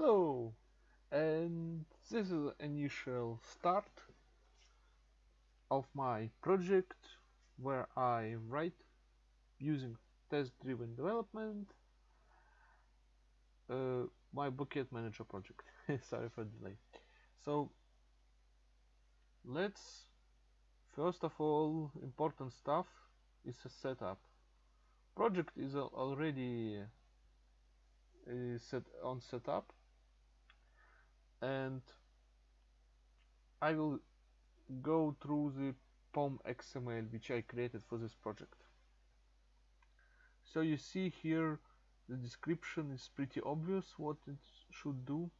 Hello, and this is initial start of my project where I write using test-driven development uh, my bucket manager project. Sorry for delay. So let's first of all important stuff is a setup. Project is already uh, set on setup and I will go through the POM XML which I created for this project. So you see here the description is pretty obvious what it should do.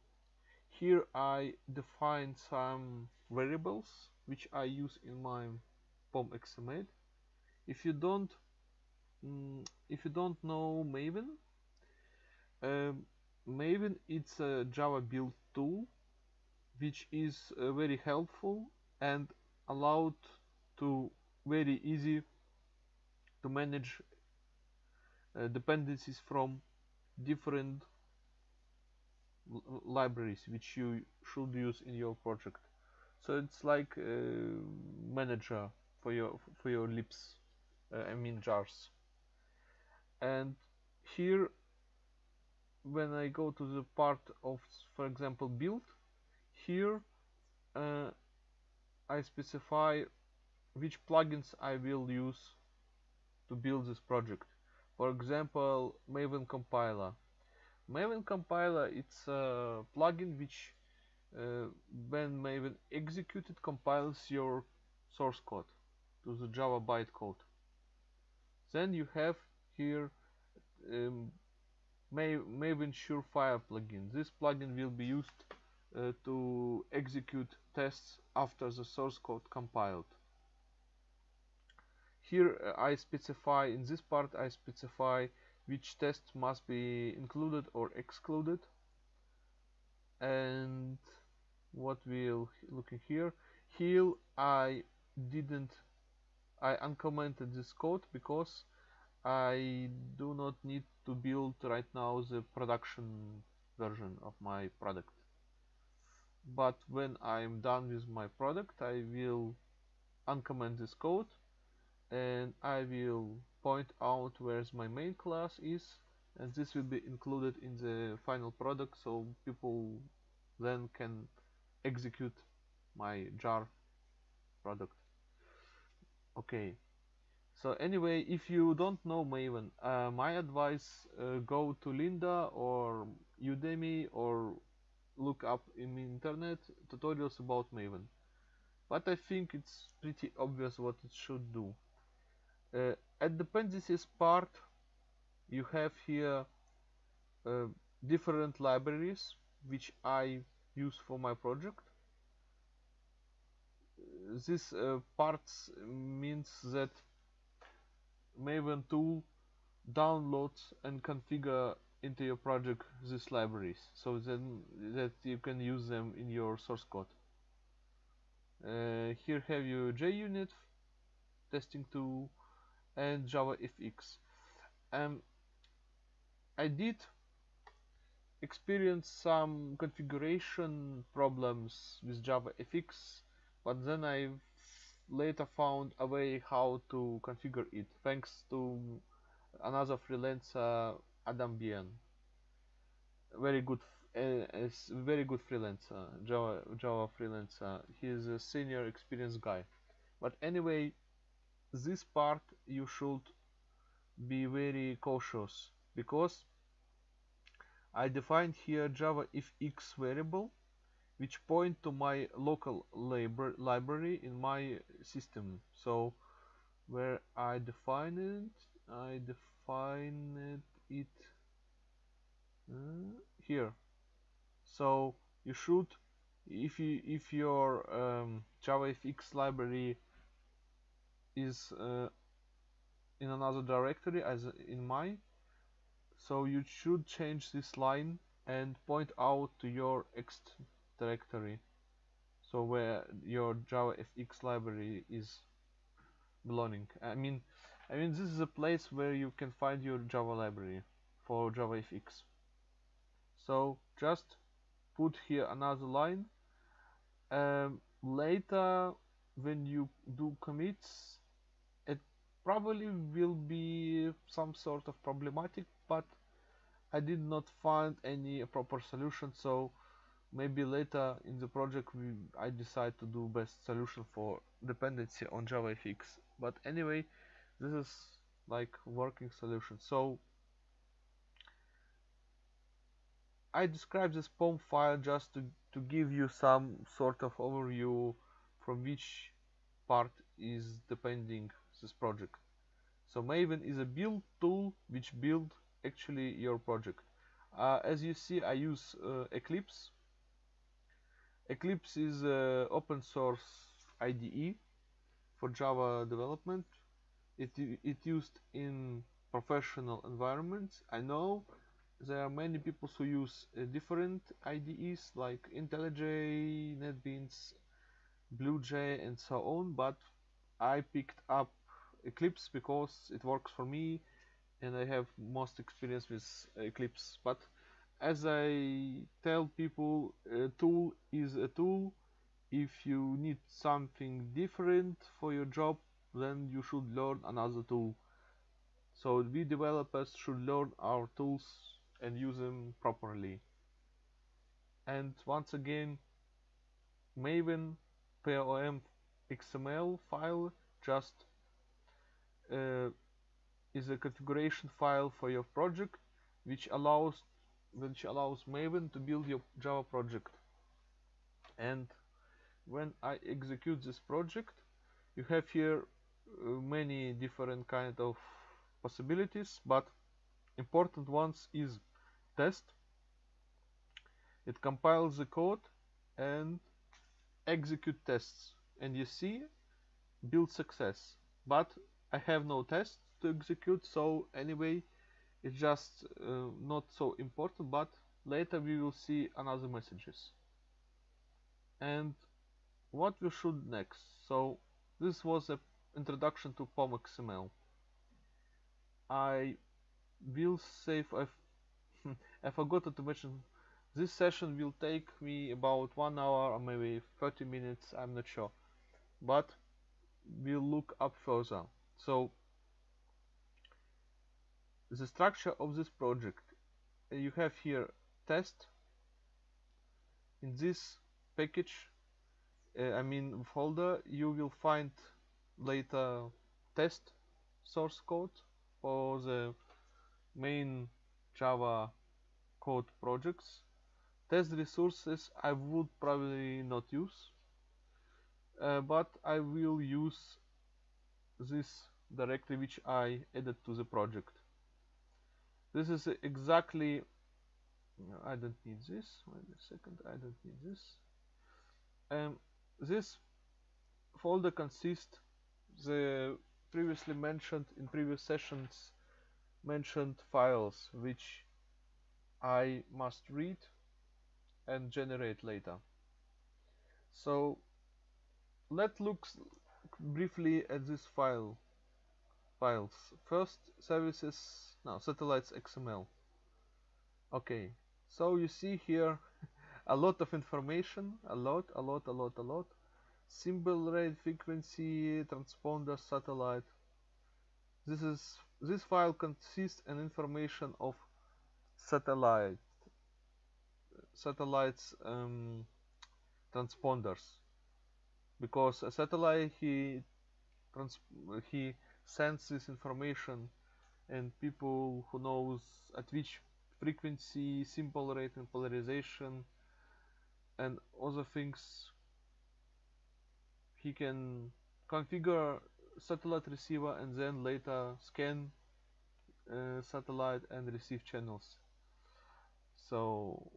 Here I define some variables which I use in my POM XML. If you don't mm, if you don't know Maven, um, Maven it's a Java build tool which is uh, very helpful and allowed to very easy to manage uh, dependencies from different libraries which you should use in your project. So it's like a manager for your for your libs uh, I mean jars. And here when I go to the part of for example build here uh, I specify which plugins I will use to build this project. For example Maven compiler. Maven compiler it's a plugin which uh, when Maven executed compiles your source code to the Java bytecode. Then you have here um, Maven Surefire plugin. This plugin will be used uh, to execute tests after the source code compiled. Here uh, I specify, in this part I specify which tests must be included or excluded and what we'll looking here here I didn't I uncommented this code because I do not need to build right now the production version of my product. But when I'm done with my product I will uncomment this code and I will point out where my main class is and this will be included in the final product so people then can execute my jar product. Okay so anyway if you don't know Maven uh, my advice uh, go to Lynda or Udemy or look up in the internet tutorials about Maven. But I think it's pretty obvious what it should do. Uh, at dependencies part you have here uh, different libraries which I use for my project. This uh, parts means that Maven tool downloads and configure into your project these libraries so then that you can use them in your source code. Uh, here have you JUnit testing tool and JavaFX um, I did experience some configuration problems with JavaFX but then I later found a way how to configure it thanks to another freelancer Adam Bien. Very good uh, very good freelancer Java Java freelancer. He's a senior experienced guy. But anyway this part you should be very cautious because I defined here Java if x variable which point to my local library in my system. So where I define it I define it uh, here. So you should if you if your um, JavaFX library is uh, in another directory as in my so you should change this line and point out to your X directory. So where your JavaFX library is belonging. I mean I mean this is a place where you can find your Java library for JavaFX. So just put here another line. Um, later when you do commits it probably will be some sort of problematic but I did not find any proper solution so maybe later in the project we, I decide to do best solution for dependency on JavaFX but anyway this is like working solution so I describe this POM file just to, to give you some sort of overview from which part is depending this project. So Maven is a build tool which build actually your project. Uh, as you see I use uh, Eclipse. Eclipse is an open source IDE for Java development. It, it used in professional environments. I know there are many people who use uh, different IDEs like IntelliJ, NetBeans, BlueJ and so on but I picked up Eclipse because it works for me and I have most experience with Eclipse but as I tell people a tool is a tool if you need something different for your job then you should learn another tool so we developers should learn our tools and use them properly. And once again, Maven POM XML file just uh, is a configuration file for your project which allows which allows Maven to build your Java project. And when I execute this project you have here uh, many different kind of possibilities but important ones is test. It compiles the code and execute tests. And you see build success. But I have no tests to execute so anyway it's just uh, not so important but later we will see another messages. And what we should next? So this was a introduction to POM XML I will save I I forgot to mention this session will take me about one hour or maybe 30 minutes I'm not sure. But we'll look up further. So the structure of this project you have here test in this package uh, I mean folder you will find later test source code for the main Java code projects. Test resources I would probably not use, uh, but I will use this directory which I added to the project. This is exactly, I don't need this, wait a second, I don't need this. Um, this folder consists the previously mentioned in previous sessions mentioned files which I must read and generate later. So let's look briefly at this file files. First services now satellites XML. Okay, so you see here a lot of information, a lot, a lot, a lot, a lot. Symbol rate, frequency, transponder, satellite. This is this file consists an information of satellite satellites um, transponders because a satellite he he sends this information and people who knows at which frequency symbol rate and polarization and other things he can configure satellite receiver and then later scan uh, satellite and receive channels. So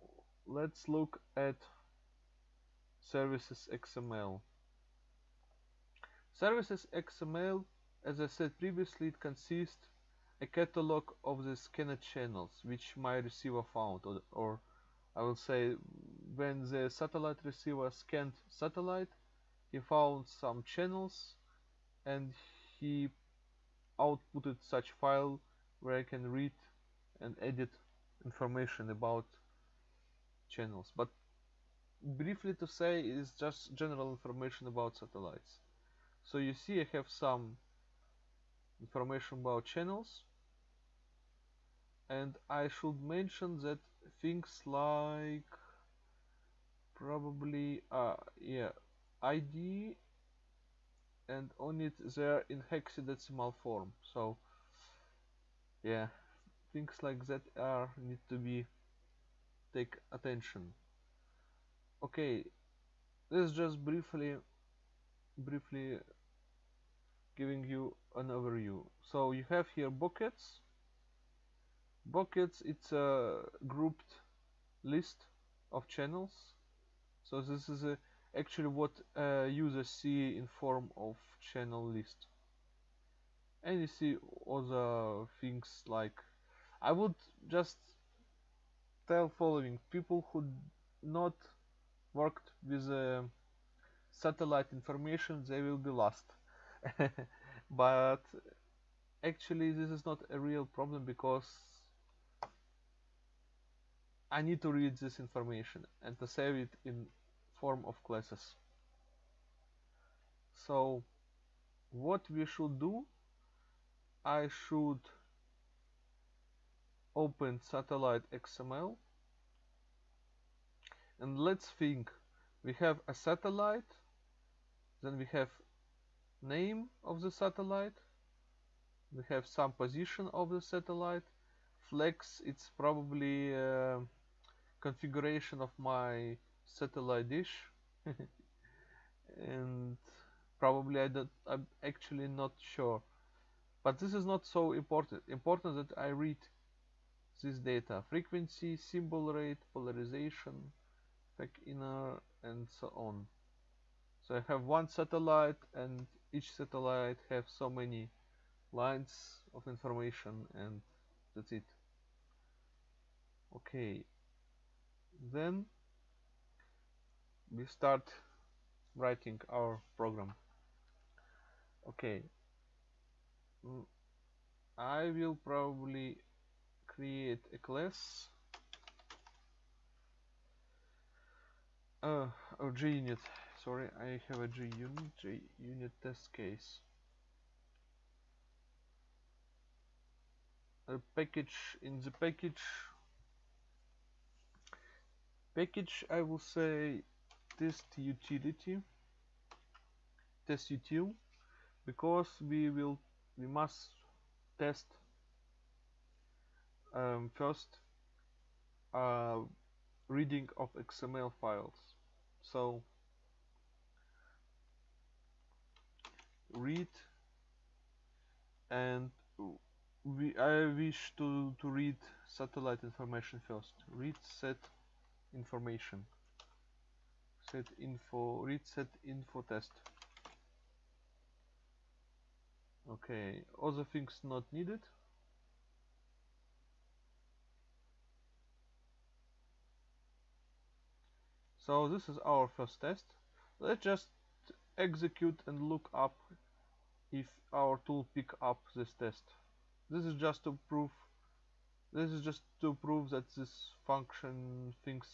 let's look at services XML services XML as I said previously it consists a catalog of the scanned channels which my receiver found or, or I will say when the satellite receiver scanned satellite he found some channels and he outputted such file where I can read and edit information about channels. But briefly to say is just general information about satellites. So you see I have some information about channels and I should mention that things like probably uh yeah ID and on it they're in hexadecimal form. So yeah things like that are need to be take attention. Okay this is just briefly briefly giving you an overview. So you have here buckets buckets it's a grouped list of channels. So this is a, actually what uh, users see in form of channel list. And you see other things like I would just tell following. People who not worked with uh, satellite information they will be lost. But actually this is not a real problem because I need to read this information and to save it in form of classes. So what we should do? I should open satellite XML and let's think. We have a satellite then we have name of the satellite we have some position of the satellite flex it's probably uh, configuration of my satellite dish. And probably I don't, I'm actually not sure. But this is not so important. Important that I read this data. Frequency symbol rate polarization FEC inner and so on. So I have one satellite and each satellite have so many lines of information and that's it. Okay then we start writing our program. Okay. Mm, I will probably create a class uh, oh JUnit sorry I have a JUnit JUnit test case. A package in the package package I will say test utility test util because we will we must test um, first uh, reading of XML files. So read and we I wish to to read satellite information first. Read set information. Set info read set info test. Okay other things not needed. So this is our first test. Let's just execute and look up if our tool pick up this test. This is just to prove this is just to prove that this function thinks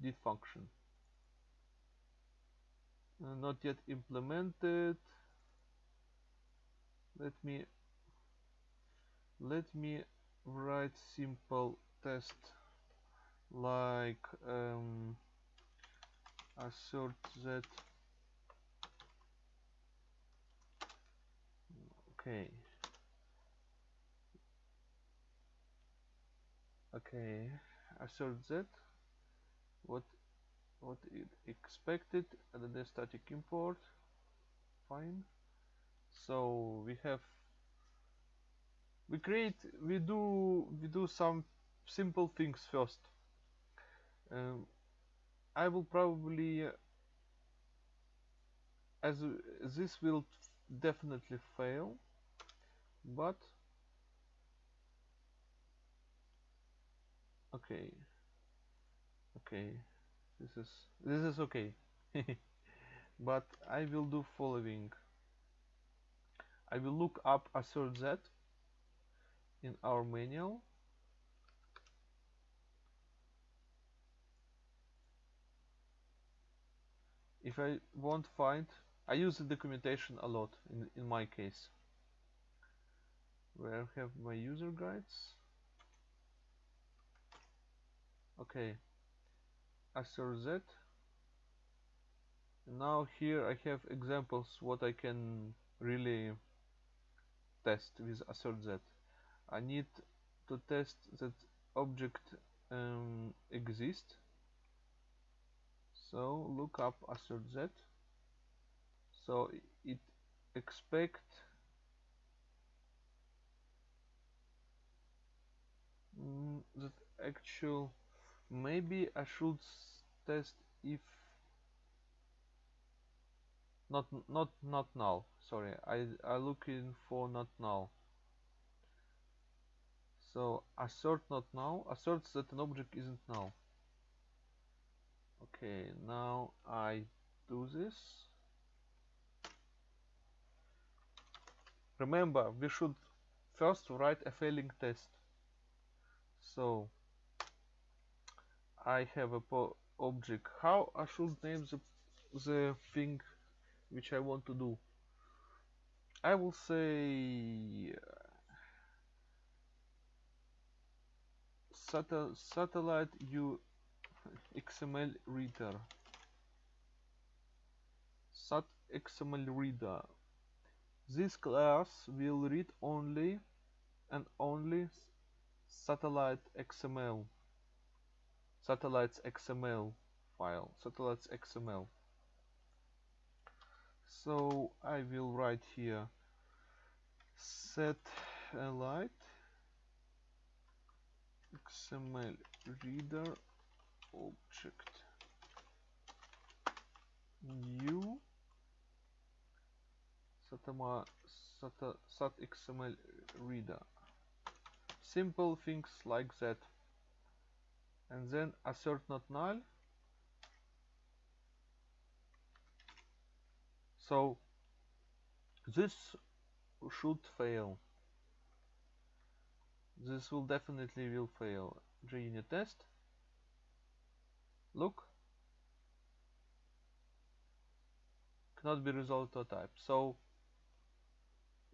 did function. Uh, not yet implemented. Let me let me write simple test like um, assert that okay okay assert that what what it expected and then static import. Fine. So we have we create we do we do some simple things first. Um, I will probably as this will definitely fail but okay. Okay. This is this is okay. But I will do following. I will look up assert that in our manual. If I won't find I use the documentation a lot in, in my case. Where have my user guides okay. Assert z now here I have examples what I can really test with assert z I need to test that object um, exists so look up assert z so it expect mm, that actual maybe I should test if not not not null sorry I I looking for not null so assert not null asserts that an object isn't null okay now I do this. Remember we should first write a failing test. So I have a object. How I should name the, the thing which I want to do? I will say uh, satellite u XML reader. Sat XML reader. This class will read only and only satellite XML satellites XML file. Satellites XML so I will write here satellite XML reader object new satama sat, sat XML reader. Simple things like that and then assert not null. So this should fail. This will definitely will fail. JUnit test. Look. Cannot be resolved to a type. So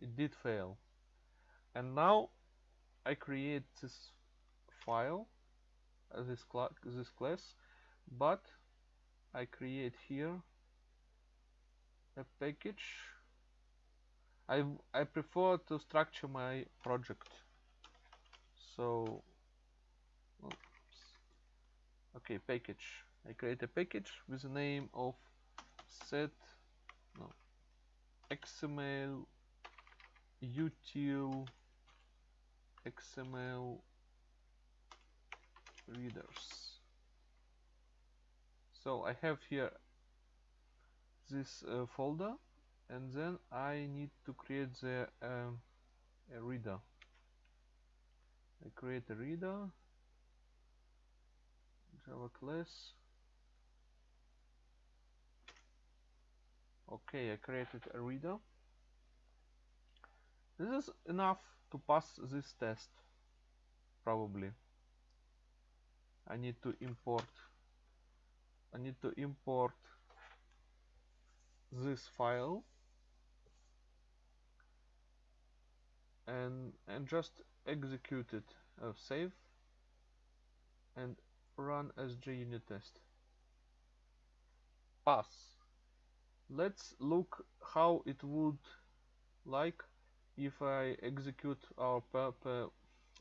it did fail. And now I create this file this, cl this class but I create here a package. I, I prefer to structure my project. So oops. okay package. I create a package with the name of set no XML util XML readers. So I have here this uh, folder and then I need to create the um, a reader. I create a reader Java class. Okay I created a reader. This is enough to pass this test probably I need to import. I need to import this file. And and just execute it. Uh, save. And run as JUnit test. Pass. Let's look how it would like if I execute our per, per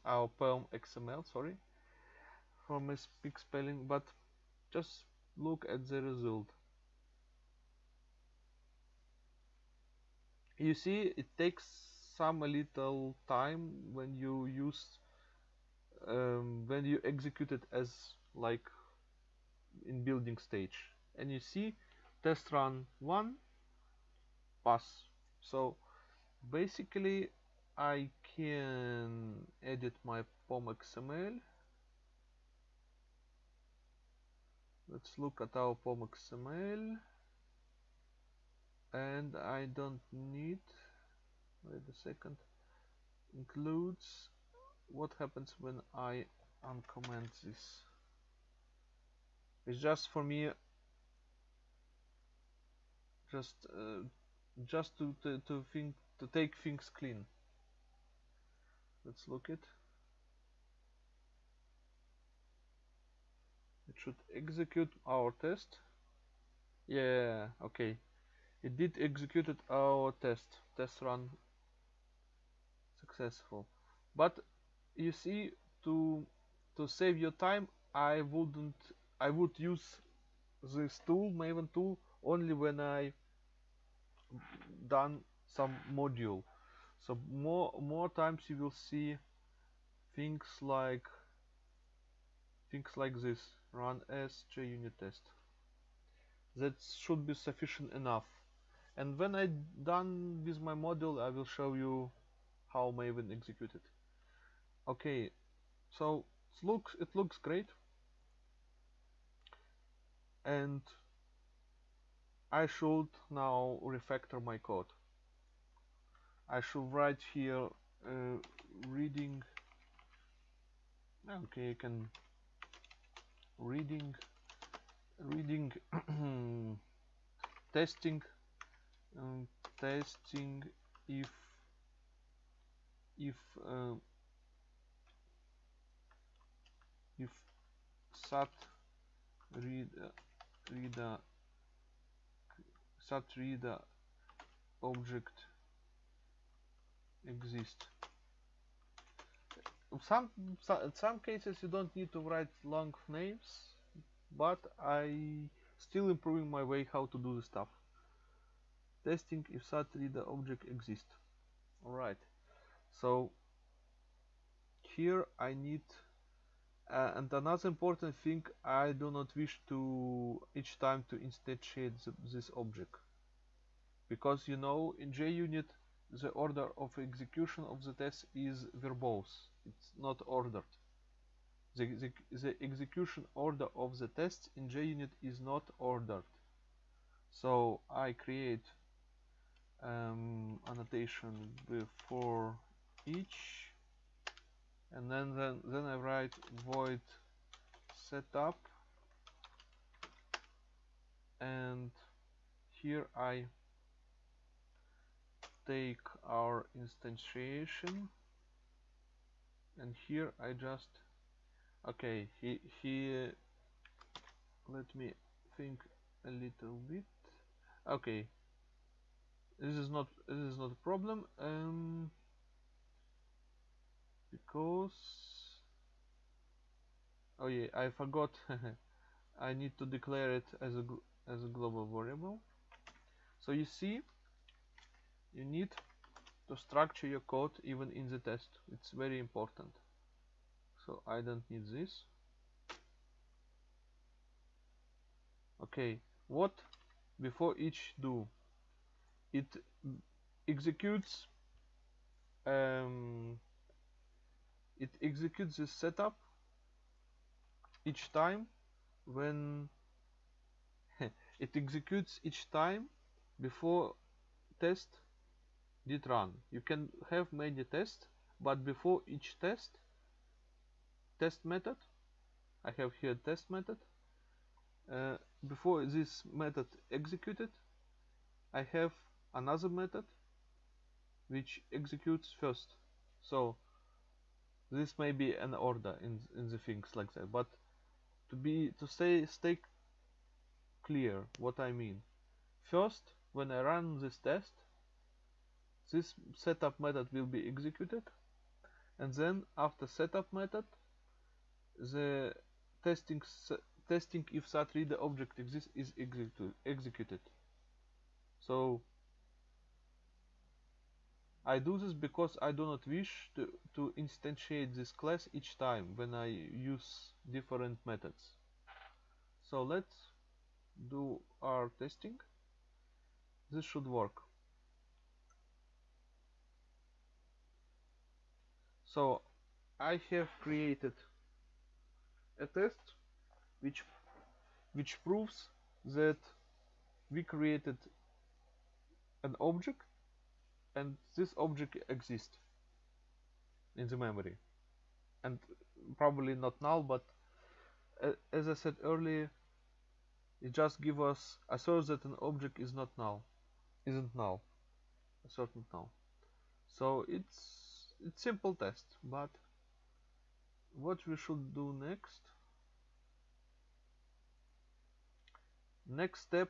our perm XML sorry for my speak spelling but just look at the result. You see it takes some a little time when you use um, when you execute it as like in building stage. And you see test run 1 pass. So basically I can edit my POM XML let's look at our POM XML and I don't need wait a second includes what happens when I uncomment this. It's just for me just uh, just to, to to think to take things clean. Let's look it should execute our test. Yeah okay. It did executed our test. Test run successful. But you see to to save your time I wouldn't I would use this tool Maven tool only when I done some module. So more more times you will see things like things like this run as JUnit test. That should be sufficient enough. And when I done with my module I will show you how Maven executed. Okay so it looks it looks great. And I should now refactor my code. I should write here uh, reading. Okay you can reading reading testing um, testing if if uh, if sat read reader sat reader object exist some in some cases you don't need to write long names but I still improving my way how to do the stuff. Testing if sat reader object exists alright. So here I need uh, and another important thing I do not wish to each time to instantiate the, this object. Because you know in JUnit the order of execution of the test is verbose it's not ordered. The, the, the execution order of the test in JUnit is not ordered. So I create um, annotation before each and then, then then I write void setup and here I take our instantiation and here I just okay he he let me think a little bit. Okay. This is not this is not a problem um because oh yeah I forgot I need to declare it as a as a global variable. So you see you need to structure your code even in the test. It's very important. So I don't need this. Okay what before each do? It executes um, it executes this setup each time when it executes each time before test did run. You can have many tests but before each test test method I have here test method uh, before this method executed I have another method which executes first. So this may be an order in in the things like that but to be to stay stay clear what I mean. First when I run this test this setup method will be executed and then after setup method the testing testing if sat reader object exists is executed so I do this because I do not wish to, to instantiate this class each time when I use different methods. So let's do our testing. This should work. So I have created a test which which proves that we created an object and this object exists in the memory. And probably not null but uh, as I said earlier it just gives us a asserts that an object is not null isn't null asserted null so it's it's simple test but what we should do next? Next step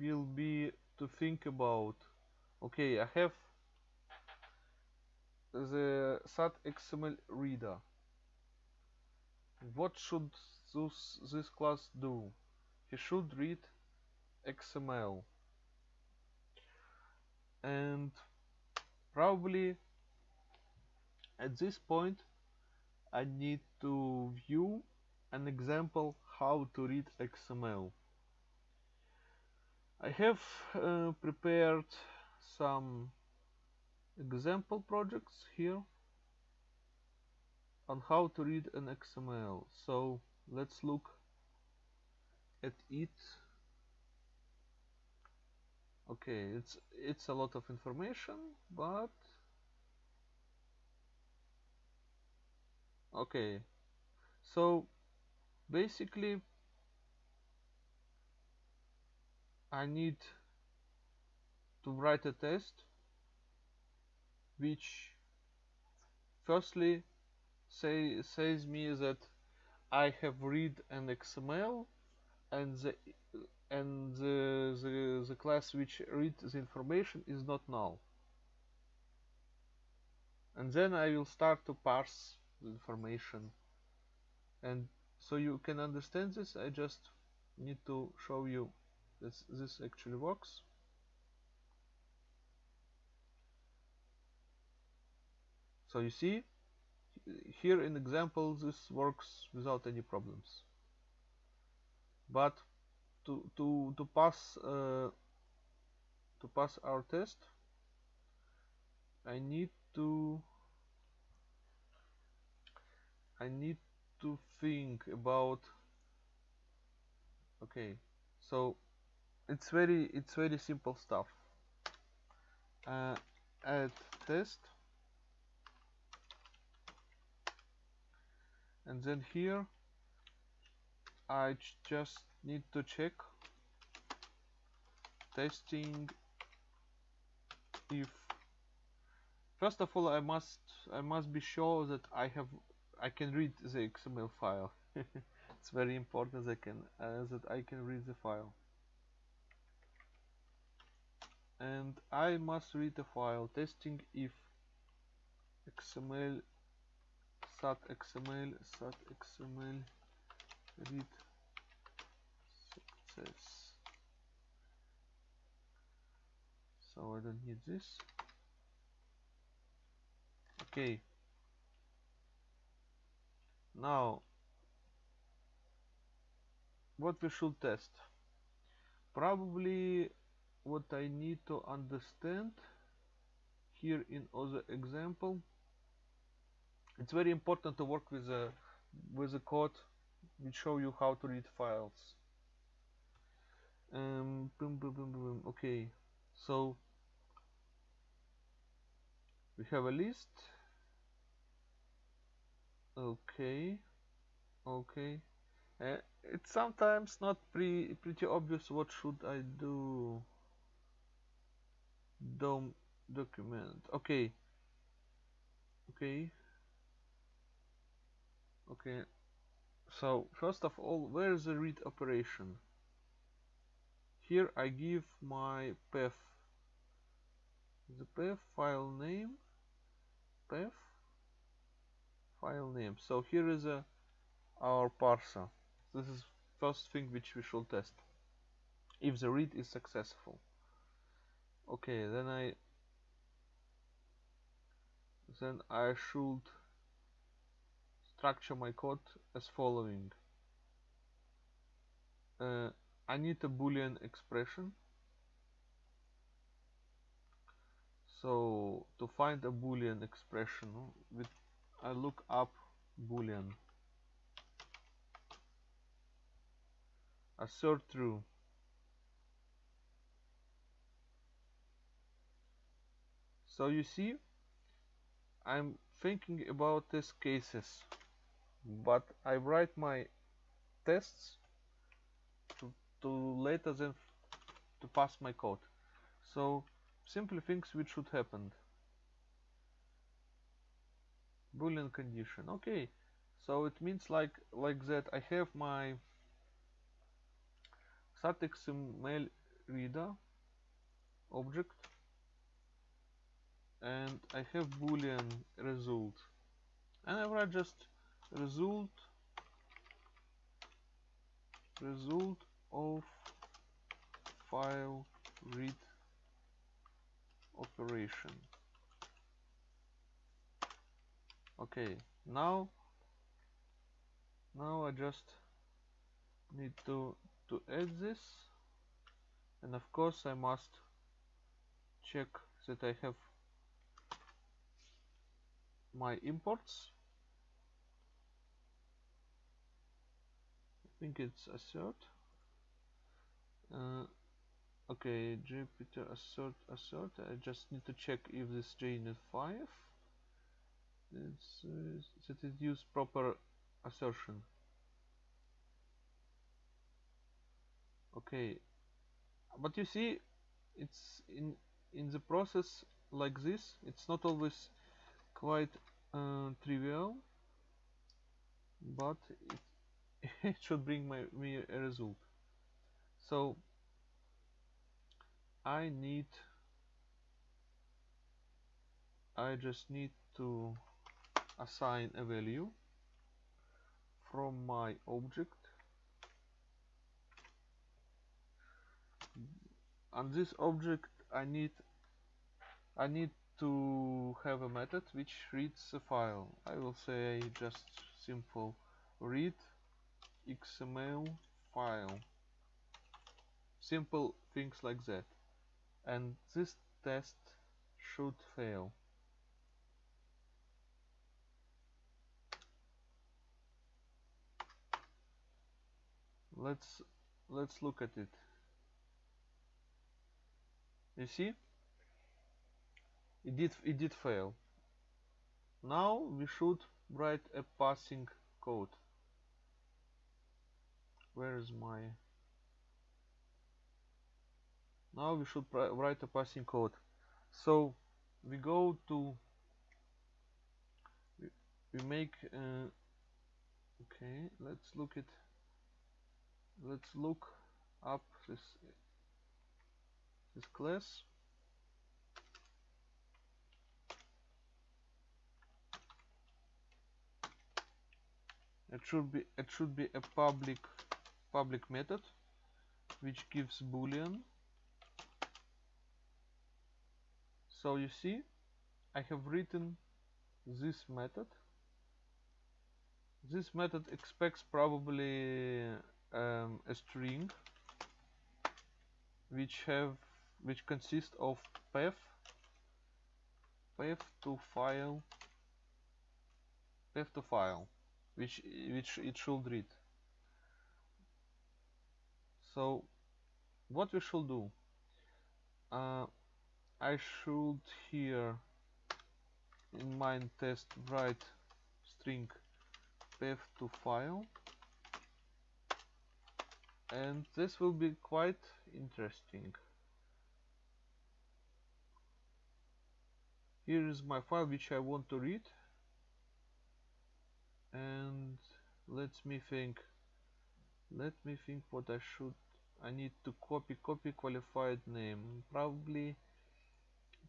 will be to think about okay I have the SAT XML reader. What should this, this class do? He should read XML and probably at this point I need to view an example how to read XML I have uh, prepared some example projects here on how to read an XML so let's look at it. Okay it's it's a lot of information but okay. So basically I need to write a test which firstly say says me that I have read an XML and the and the, the, the class which reads the information is not null. And then I will start to parse information. And so you can understand this I just need to show you this this actually works. So you see here in example this works without any problems. But to to to pass uh, to pass our test I need to I need to think about okay so it's very it's very simple stuff. Uh, add test. And then here I just need to check testing if first of all I must I must be sure that I have I can read the XML file. It's very important that I can uh, that I can read the file. And I must read the file testing if XML sat XML sat XML read success. So I don't need this. Okay now what we should test. Probably what I need to understand here in other example it's very important to work with a with a code which show you how to read files. Um, boom, boom, boom, boom. okay so we have a list okay. Okay. Uh, it's sometimes not pre pretty obvious what should I do. Dom document. Okay. Okay. Okay. So first of all where is the read operation? Here I give my path. The path file name path file name. So here is a our parser. This is first thing which we should test. If the read is successful. Okay then I then I should structure my code as following. Uh, I need a boolean expression. So to find a boolean expression with I look up boolean. Assert true so you see I'm thinking about these cases but I write my tests to, to later then to pass my code. So simply things which should happen boolean condition. Okay so it means like like that I have my XML reader object and I have boolean result. And I write just result result of file read operation okay now now I just need to to add this. And of course I must check that I have my imports. I think it's assert. Uh, okay Jupiter assert assert. I just need to check if this JUnit 5 it's, uh, that it use proper assertion. Okay. But you see it's in in the process like this it's not always quite uh, trivial but it, it should bring my, me a result. So I need I just need to assign a value from my object. And this object I need I need to have a method which reads a file. I will say just simple read XML file. Simple things like that. And this test should fail let's let's look at it. You see? It did it did fail. Now we should write a passing code. Where is my? Now we should write a passing code. So we go to we, make uh, okay let's look at let's look up this this class. It should be it should be a public public method which gives boolean. So you see I have written this method. This method expects probably um, a string which have which consists of path path to file path to file which which it should read. So what we should do? Uh, I should here in my test write string path to file and this will be quite interesting. Here is my file which I want to read. And let me think let me think what I should I need to copy copy qualified name. Probably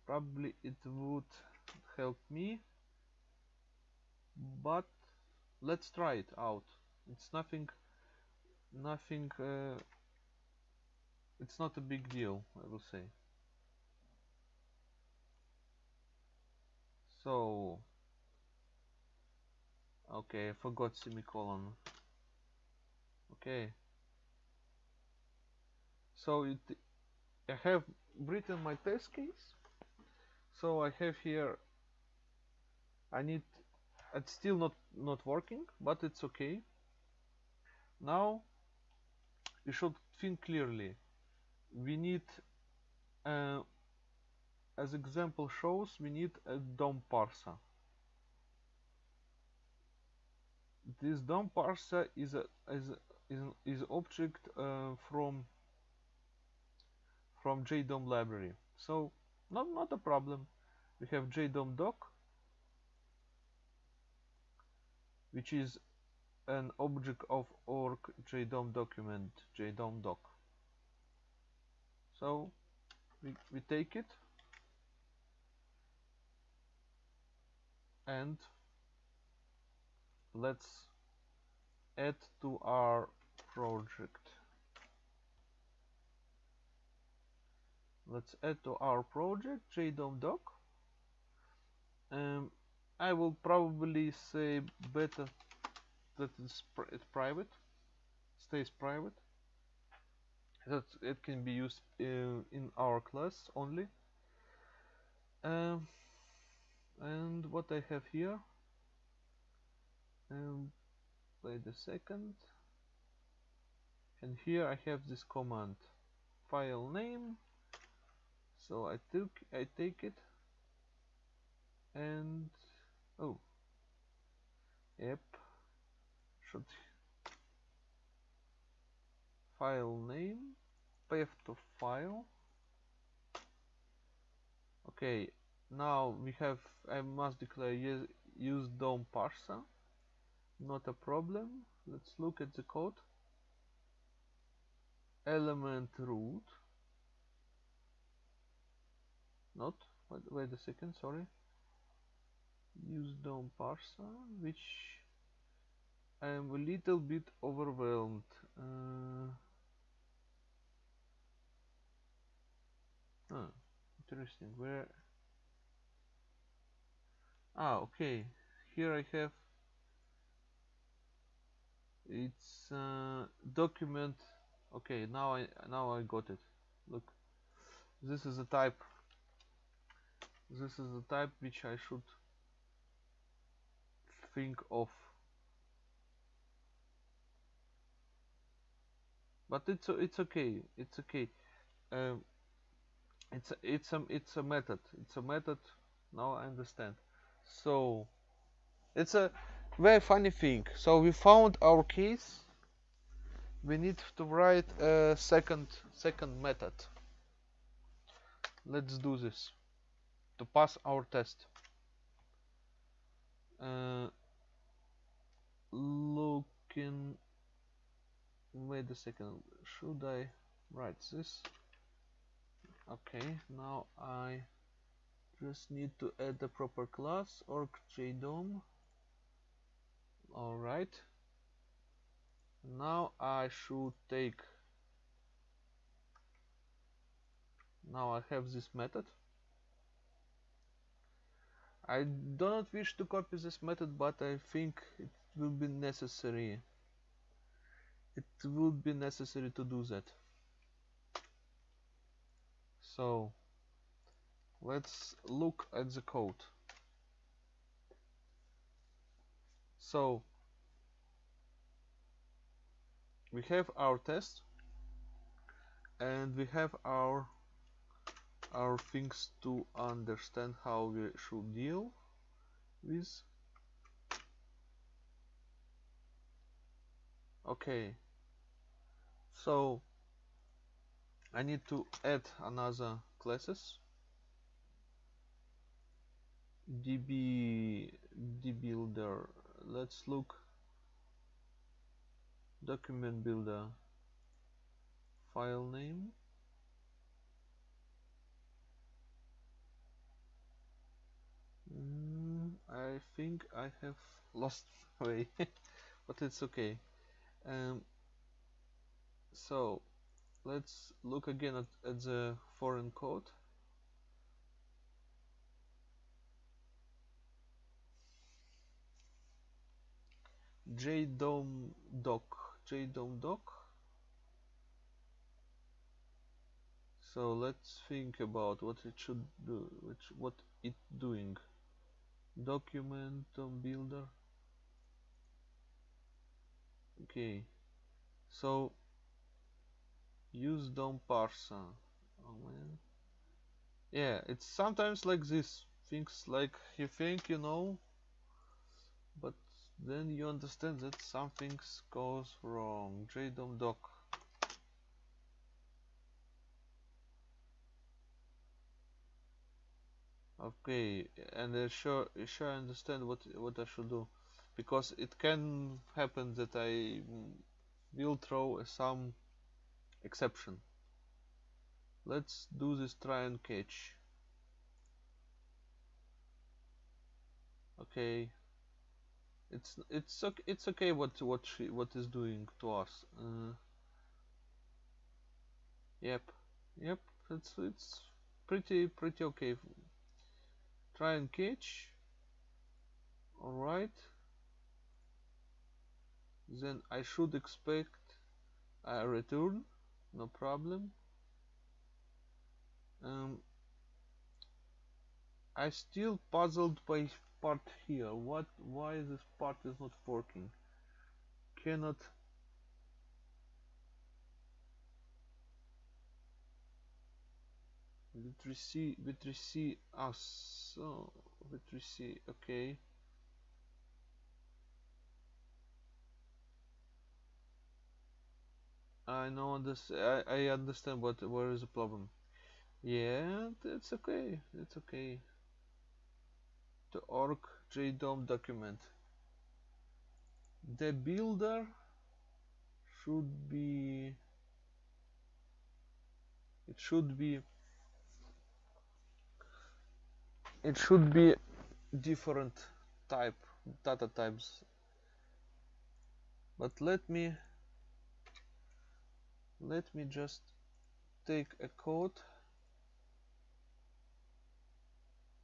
probably it would help me but let's try it out. It's nothing nothing uh, it's not a big deal I will say. So okay I forgot semicolon. Okay. So it I have written my test case. So I have here I need it's still not not working but it's okay. Now you should think clearly we need uh, as example shows we need a DOM parser this DOM parser is a, is a is, is object uh, from from JDOM library. So not not a problem. We have JDOM doc, which is an object of org JDOM document JDOM doc. So we, we take it. And let's add to our project. Let's add to our project JDOM doc. Um, I will probably say better that it's, it's private stays private that it can be used in, in our class only. Um, and what I have here um, wait a second. And here I have this command file name. So I took I take it. And oh yep file name path to file. Okay now we have I must declare use, use DOM parser. Not a problem. Let's look at the code. Element root. Not wait, wait a second sorry. Use DOM parser which I am a little bit overwhelmed. Uh, huh, interesting. Where? Ah okay. Here I have it's uh, document. Okay now I now I got it. Look. This is a type. This is the type which I should think of but it's it's okay it's okay. Um, it's a, it's a it's a method it's a method now I understand. So it's a very funny thing. So we found our case we need to write a second second method. Let's do this to pass our test. Uh, looking wait a second. Should I write this? Okay now I just need to add the proper class org jdom. Alright. Now I should take now I have this method. I do not wish to copy this method but I think it will be necessary it would be necessary to do that. So let's look at the code. So we have our test and we have our our things to understand how we should deal with. Okay so I need to add another classes. Db dbuilder let's look. Document builder. File name. Mm, I think I have lost way but it's okay. Um, so let's look again at, at the foreign code. JDOM doc. JDOM doc. So let's think about what it should do which what it doing. Document builder. Okay. So use DOM parser oh man. Yeah it's sometimes like this. Things like you think you know but then you understand that something goes wrong. Jdom doc. Okay and I sure sure I understand what what I should do. Because it can happen that I will throw some exception. Let's do this try and catch. Okay. It's it's okay it's okay what what she what is doing to us. Uh, yep. Yep. It's it's pretty pretty okay. Try and catch. Alright. Then I should expect a return no problem. Um, I still puzzled by part here. What why this part is not working? Cannot v3c v3c ah so v3c okay I know this I, I understand what where is the problem. Yeah it's okay it's okay. The org jdom document. The builder should be it should be it should be different type data types. But let me let me just take a code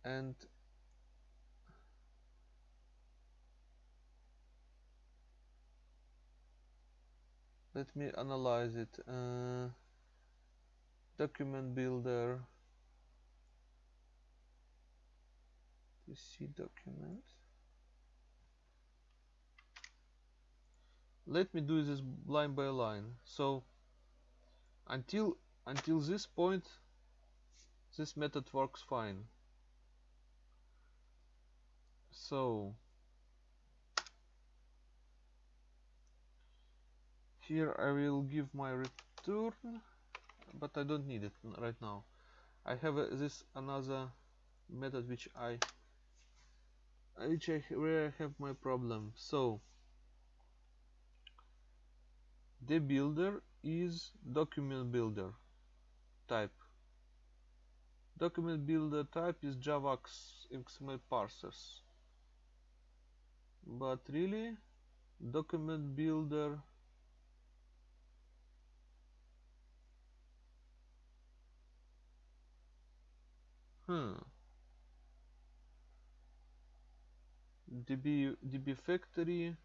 and let me analyze it. Uh, document builder. To see document? Let me do this line by line. So until until this point this method works fine. So here I will give my return but I don't need it right now. I have a, this another method which I which I where I have my problem. So the builder is document builder type. Document builder type is Java XML parsers. But really document builder hmm. Db db factory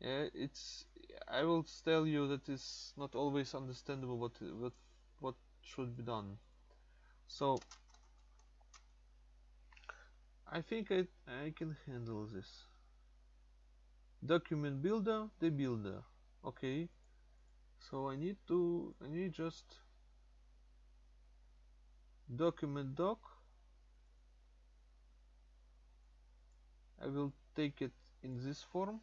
yeah, it's I will tell you that it's not always understandable what what what should be done. So I think I, I can handle this. Document builder the builder okay. So I need to I need just document doc. I will take it in this form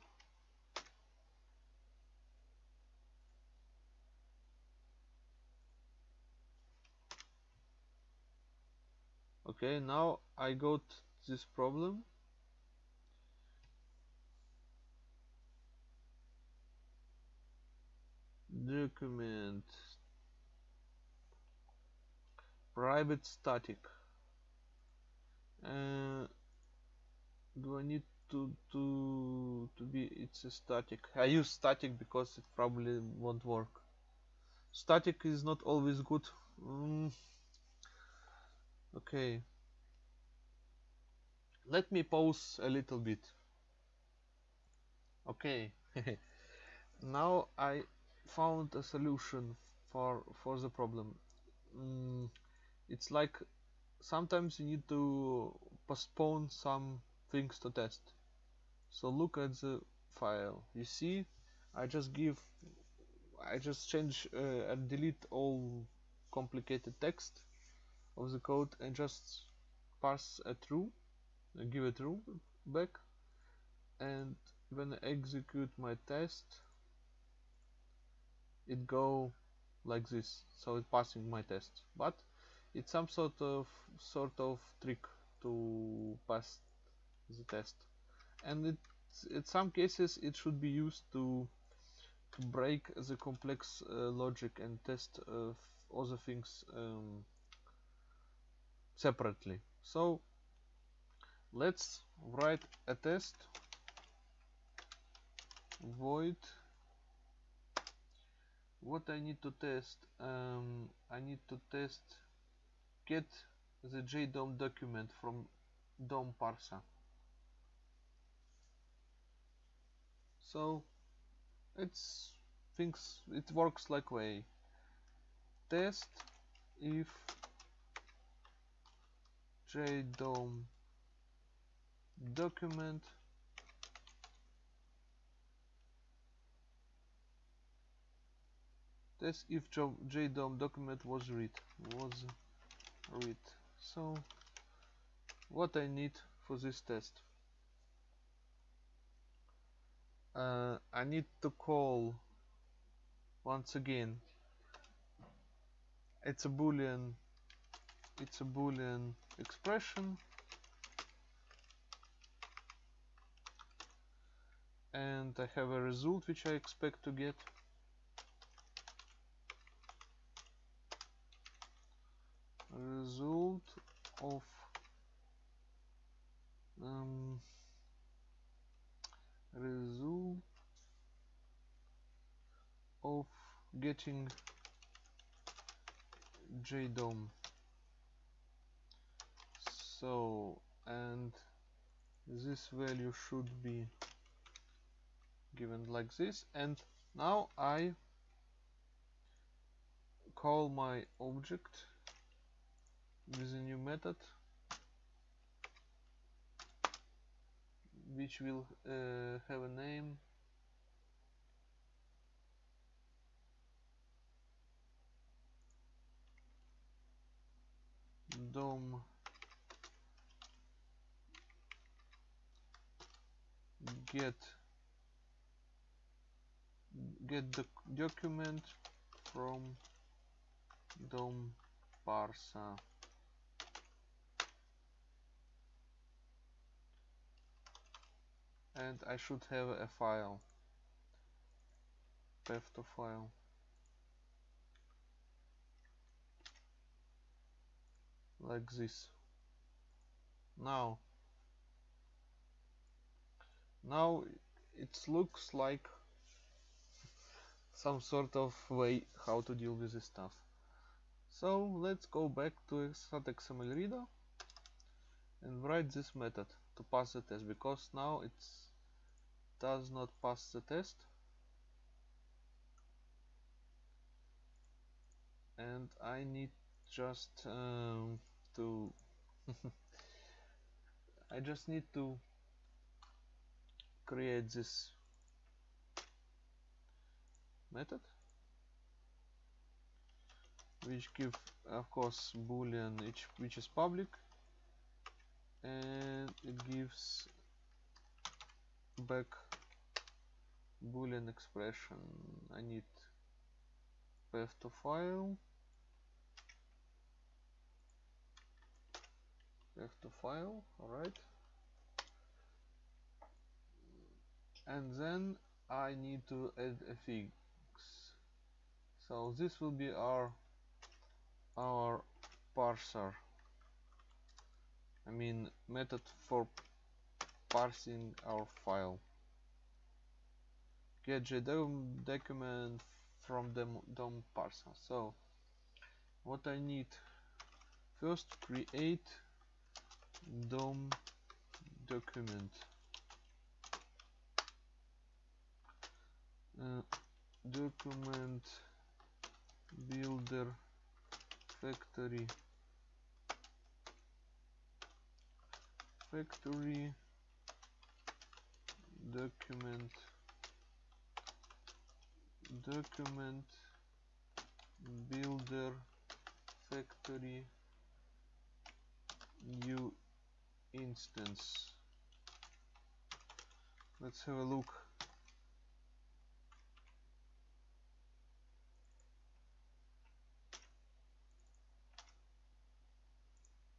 okay now I got this problem. Document. Private static. Uh, do I need to to to be it's a static. I use static because it probably won't work. Static is not always good. Mm. Okay. Let me pause a little bit. Okay. Now I found a solution for for the problem. Mm, it's like sometimes you need to postpone some things to test. So look at the file. You see I just give I just change uh, and delete all complicated text of the code and just pass a true give a true back. And when I execute my test it go like this. So it passing my test. But it's some sort of sort of trick to pass the test. And it in some cases it should be used to, to break the complex uh, logic and test uh, other things um, separately. So let's write a test. Void. What I need to test um, I need to test get the JDOM document from DOM parser. So it's things it works like way. Test if JDOM document. Test if JDOM document was read was read. So what I need for this test uh, I need to call once again. It's a boolean it's a boolean expression. And I have a result which I expect to get. Result of um, result of getting JDOM so and this value should be given like this. And now I call my object with a new method which will uh, have a name. Dom get get the document from dom parser and I should have a file path to file. Like this. Now now it looks like some sort of way how to deal with this stuff. So let's go back to XML reader and write this method to pass the test because now it does not pass the test. And I need just um, to I just need to create this method which give of course boolean which, which is public and it gives back boolean expression. I need path to file path to file alright and then I need to add a fix. So this will be our our parser. I mean method for parsing our file. Get JDOM document from the DOM parser. So what I need first create DOM document Э, document builder factory. Factory document. Document builder factory new instance. Let's have a look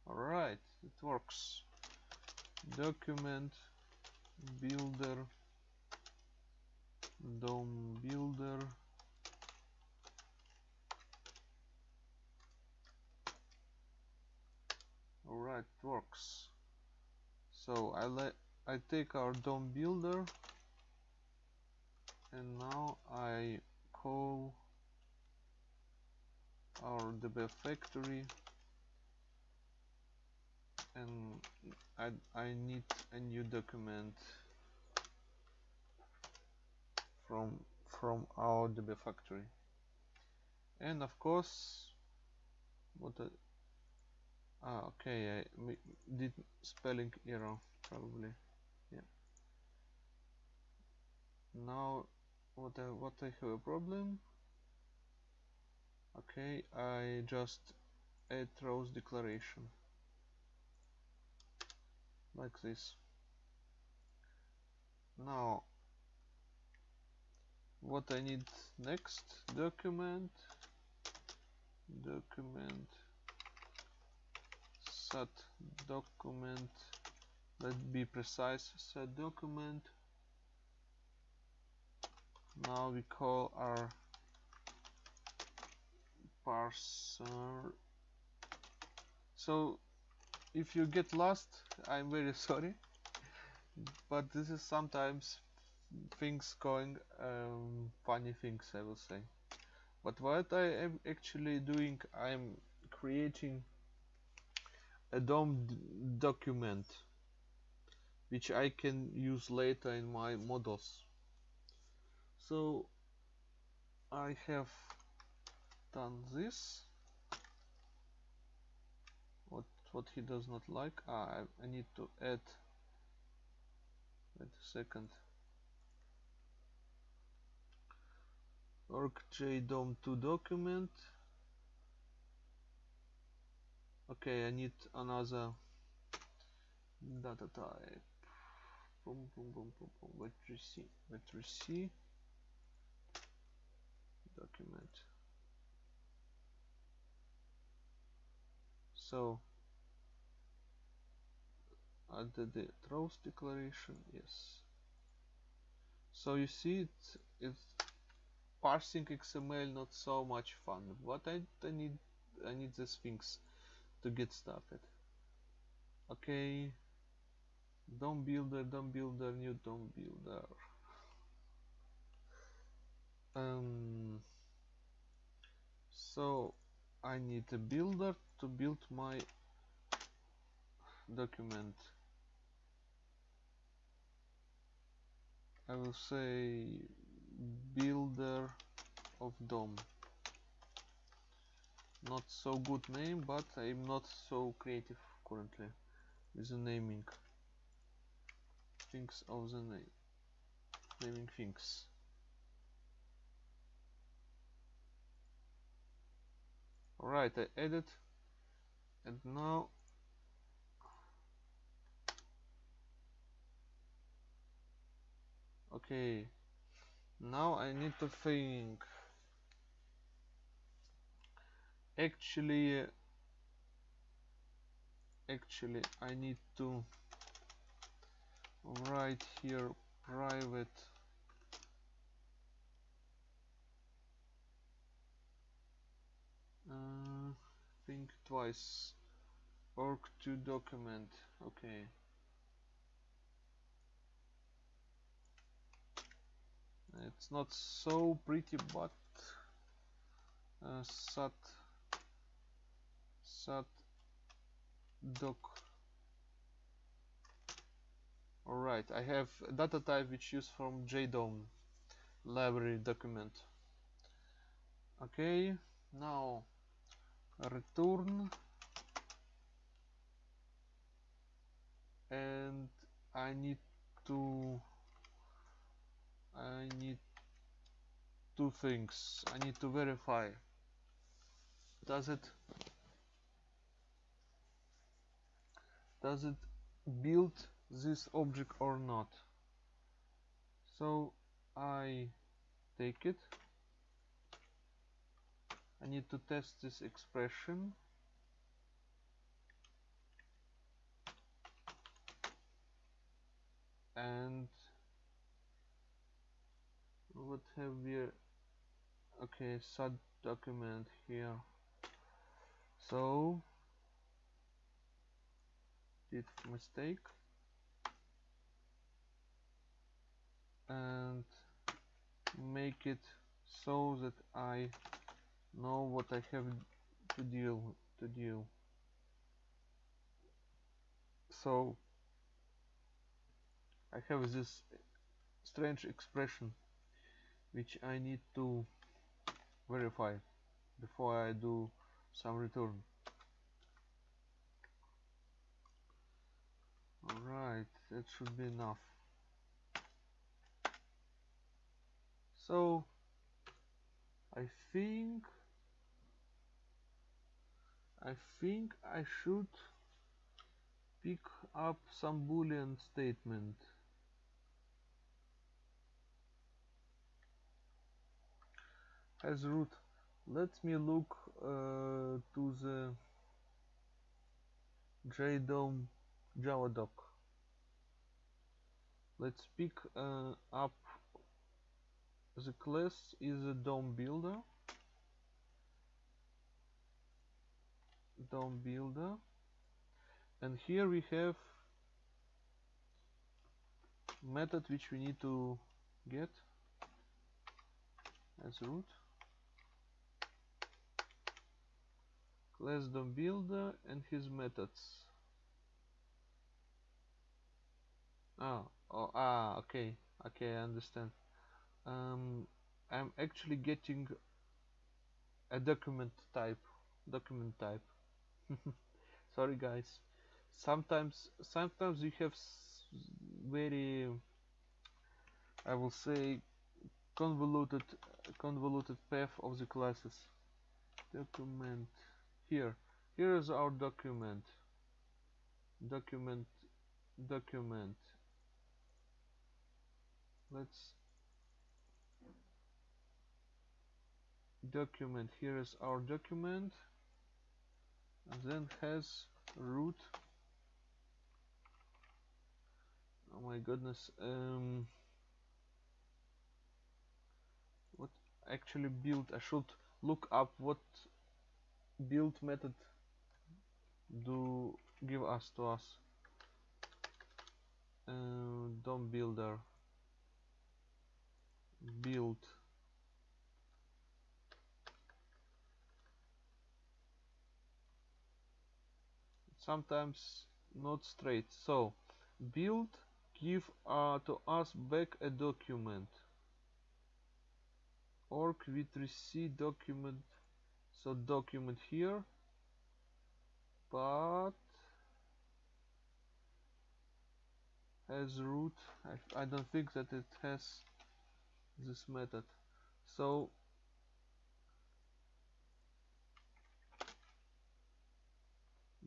alright it works. Document builder. DOM builder. Alright it works. So I let I take our DOM builder. And now I call our DB factory and I, I need a new document from from our DB factory. And of course what I, ah okay I did spelling error probably yeah. Now what I what I have a problem? Okay I just add rows declaration like this. Now what I need next? Document. Document. Set document. Let's be precise. Set document. Now we call our parser. So if you get lost I'm very sorry. But this is sometimes things going um, funny things I will say. But what I am actually doing I'm creating a DOM document which I can use later in my models. So I have done this what he does not like. Ah, I, I need to add wait a second. org.jdom2 document. Okay I need another data type. Boom boom boom boom boom. What you see what you see. Document. So added the throws declaration yes. So you see it it's parsing XML not so much fun. But I, I need I need these things to get started. Okay. DOM builder DOM builder new DOM builder. Um, so I need a builder to build my document I will say builder of DOM not so good name but I'm not so creative currently with the naming. Things of the name naming things. Alright I added. And now okay. Now I need to think. Actually actually I need to write here private. Uh, think twice. Org to document. Okay it's not so pretty but uh, sat sat doc. Alright I have data type which used from JDOM library document. Okay now return. And I need to I need two things. I need to verify. Does it does it build this object or not? So I take it. I need to test this expression. And what have we okay sub document here. So did mistake. And make it so that I know what I have to deal to deal so I have this strange expression which I need to verify before I do some return. Alright that should be enough. So I think I think I should pick up some boolean statement as root. Let me look uh, to the JDOM Java doc. Let's pick uh, up the class is a DOM builder. DOM builder. And here we have method which we need to get as root class DOM builder and his methods. Oh, oh, ah okay okay I understand. Um, I'm actually getting a document type document type. Sorry guys. Sometimes sometimes you have very I will say convoluted convoluted path of the classes. Document here here is our document. Document document. Let's document. Here is our document. And then has root. Oh my goodness um, what actually build I should look up what build method do give us to us. Uh, DOM builder. Build. Sometimes not straight. So build give uh, to us back a document. With receive document so document here. But has root I, I don't think that it has this method. So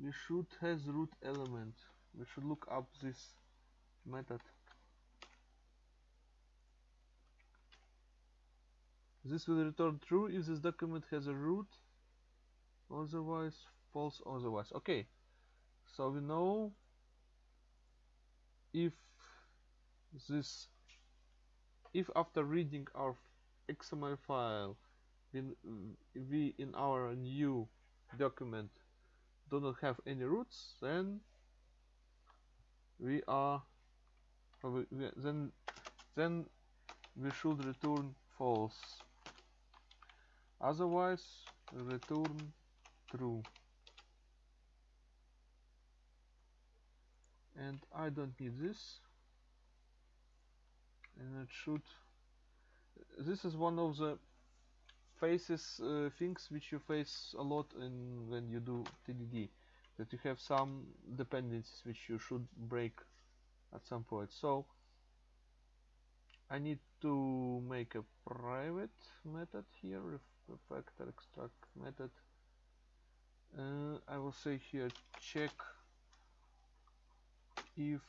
we should has root element. We should look up this method. This will return true if this document has a root otherwise false otherwise. Okay. So we know if this if after reading our XML file we, in our new document do not have any roots then we are then then we should return false. Otherwise return true. And I don't need this. And it should this is one of the faces uh, things which you face a lot in when you do TDD that you have some dependencies which you should break at some point. So I need to make a private method here refactor extract method uh, I will say here check if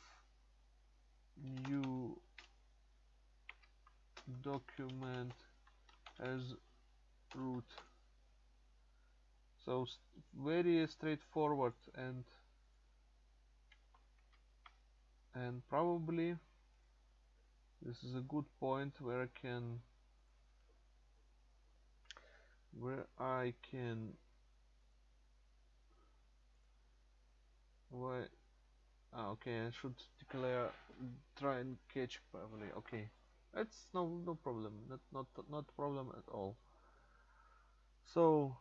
new document as root. So very straightforward and and probably this is a good point where I can where I can why? Ah, okay I should declare try and catch probably okay. That's no no problem not not not problem at all. So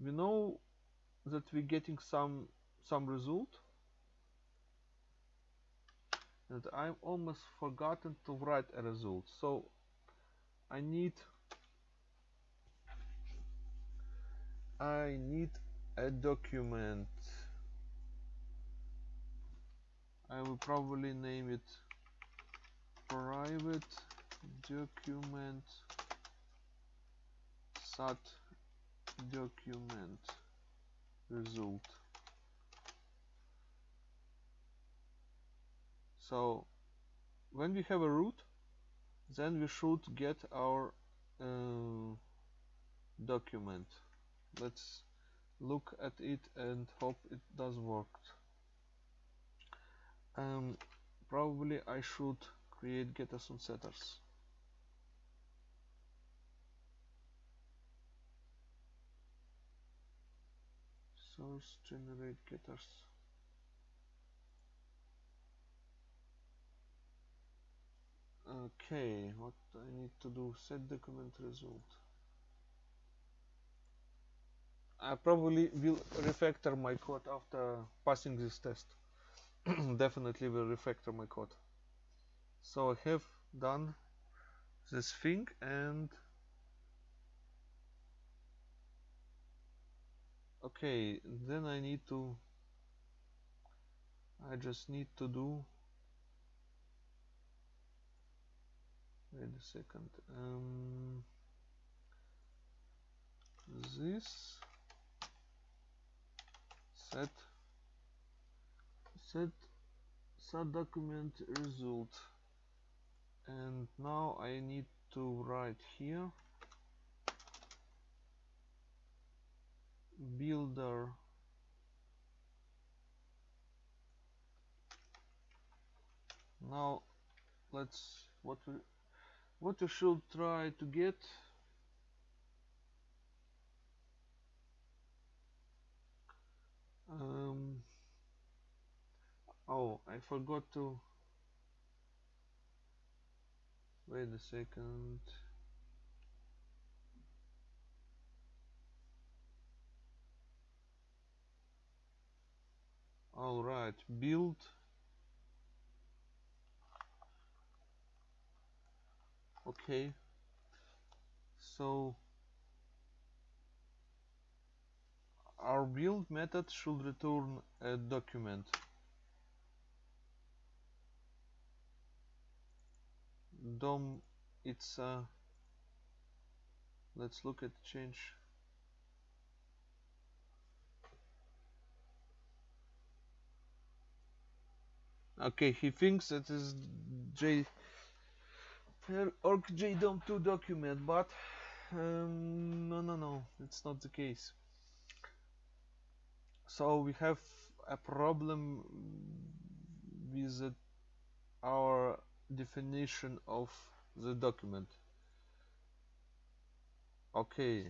we know that we're getting some some result? And I've almost forgotten to write a result so I need I need a document I will probably name it private document sat document result. So when we have a root then we should get our uh, document. Let's look at it and hope it does work um, probably I should create getters and setters. Source generate getters okay what I need to do set document result. I probably will refactor my code after passing this test definitely will refactor my code. So I have done this thing and okay then I need to I just need to do wait a second um, this set set set document result. And now I need to write here. Builder. Now let's what we what we should try to get. Um, oh I forgot to. Wait a second. All right build. Okay. So our build method should return a document dom it's uh, let's look at change. Okay he thinks it is j org jdom2 document but um, no no no it's not the case. So we have a problem with our definition of the document. Okay.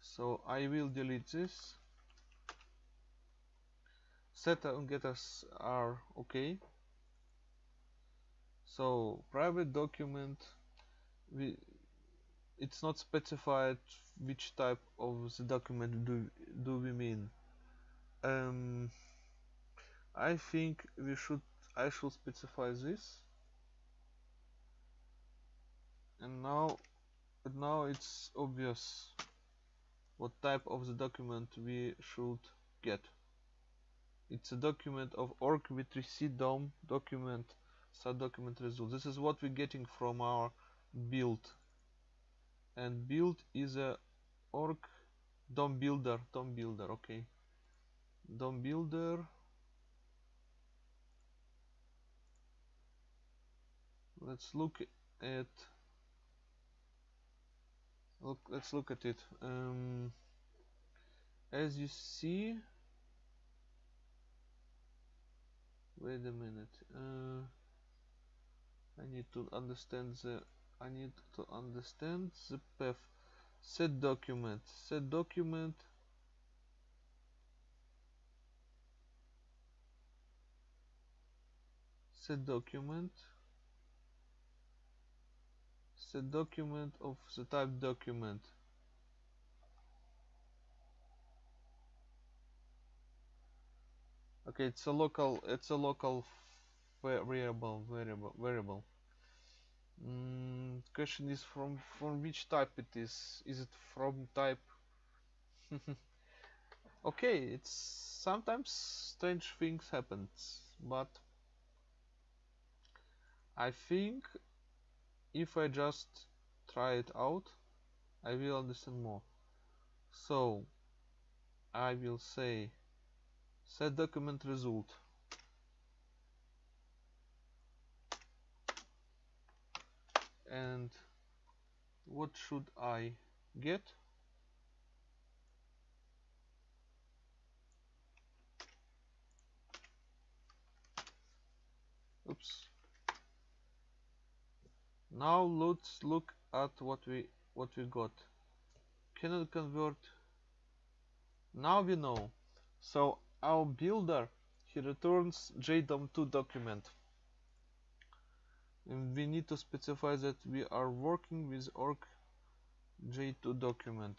So I will delete this. Setter and getters are okay. So private document we it's not specified which type of the document do do we mean. Um, I think we should I should specify this. And now now it's obvious what type of the document we should get. It's a document of org w3c dom document sat document result. This is what we're getting from our build. And build is a org dom builder dom builder okay. Dom builder let's look at look let's look at it. Um, as you see wait a minute uh, I need to understand the I need to understand the path. Set document set document. Set document set document of the type document. Okay it's a local it's a local variable variable variable. Mm, question is from from which type it is? Is it from type? Okay it's sometimes strange things happens but I think if I just try it out I will understand more. So I will say set document result. And what should I get oops now let's look at what we what we got. Cannot convert. Now we know. So our builder he returns JDOM2 document. And we need to specify that we are working with org j2 document.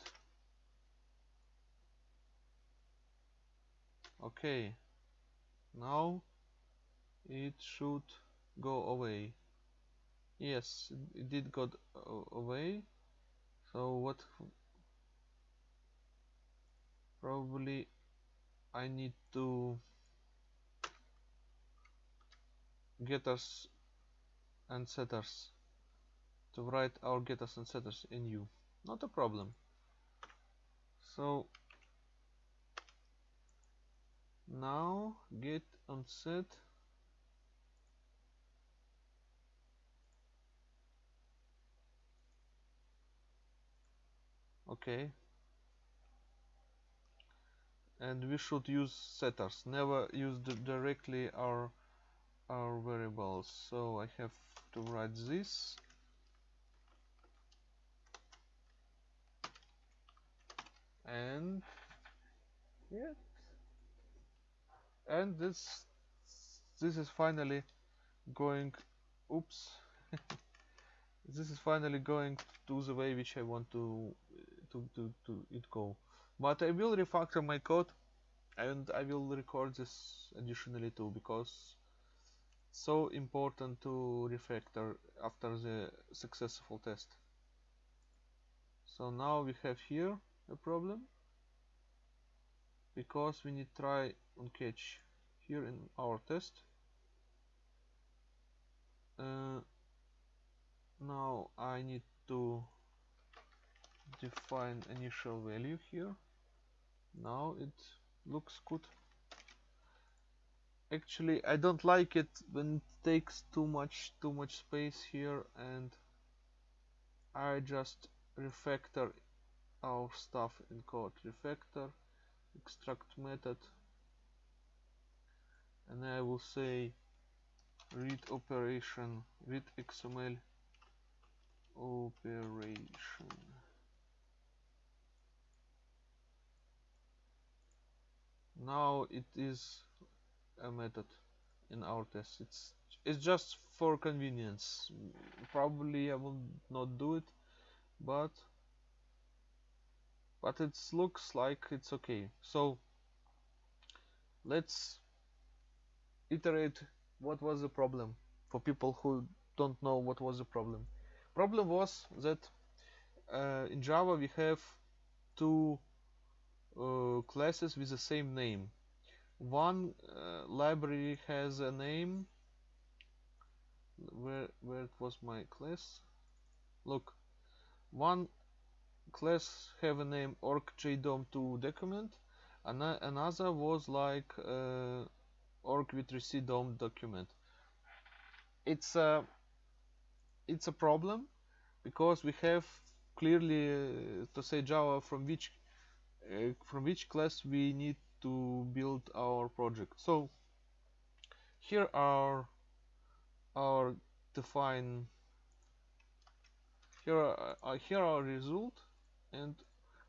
Okay. Now it should go away yes it did got away. So what probably I need to getters and setters to write our getters and setters in U not a problem. So now get on set okay and we should use setters. Never use directly our our variables. So I have to write this. And yeah. And this this is finally going oops. This is finally going to the way which I want to to, to, to it go. But I will refactor my code and I will record this additionally too because so important to refactor after the successful test. So now we have here a problem because we need try on catch here in our test. Uh, now I need to define initial value here. Now it looks good. Actually I don't like it when it takes too much too much space here and I just refactor our stuff in code. Refactor extract method and I will say read operation read XML operation now it is a method in our test. It's it's just for convenience. Probably I will not do it but but it looks like it's okay. So let's iterate what was the problem for people who don't know what was the problem. Problem was that uh, in Java we have two classes with the same name. One uh, library has a name. Where where it was my class? Look. One class have a name org.jdom2 document. And another was like uh, org document. It's a it's a problem because we have clearly uh, to say Java from which uh, from which class we need to build our project. So here are our define here are, uh, here are result and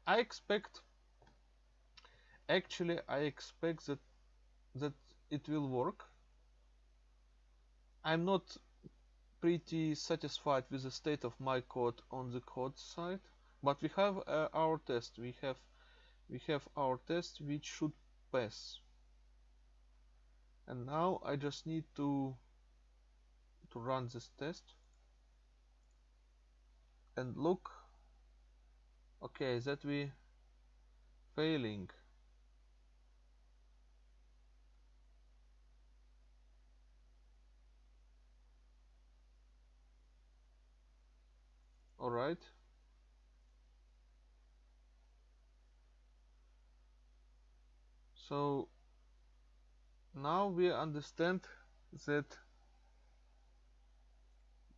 I expect actually I expect that that it will work I'm not pretty satisfied with the state of my code on the code side but we have uh, our test we have we have our test which should pass. And now I just need to to run this test. And look. Okay that we failing. All right so now we understand that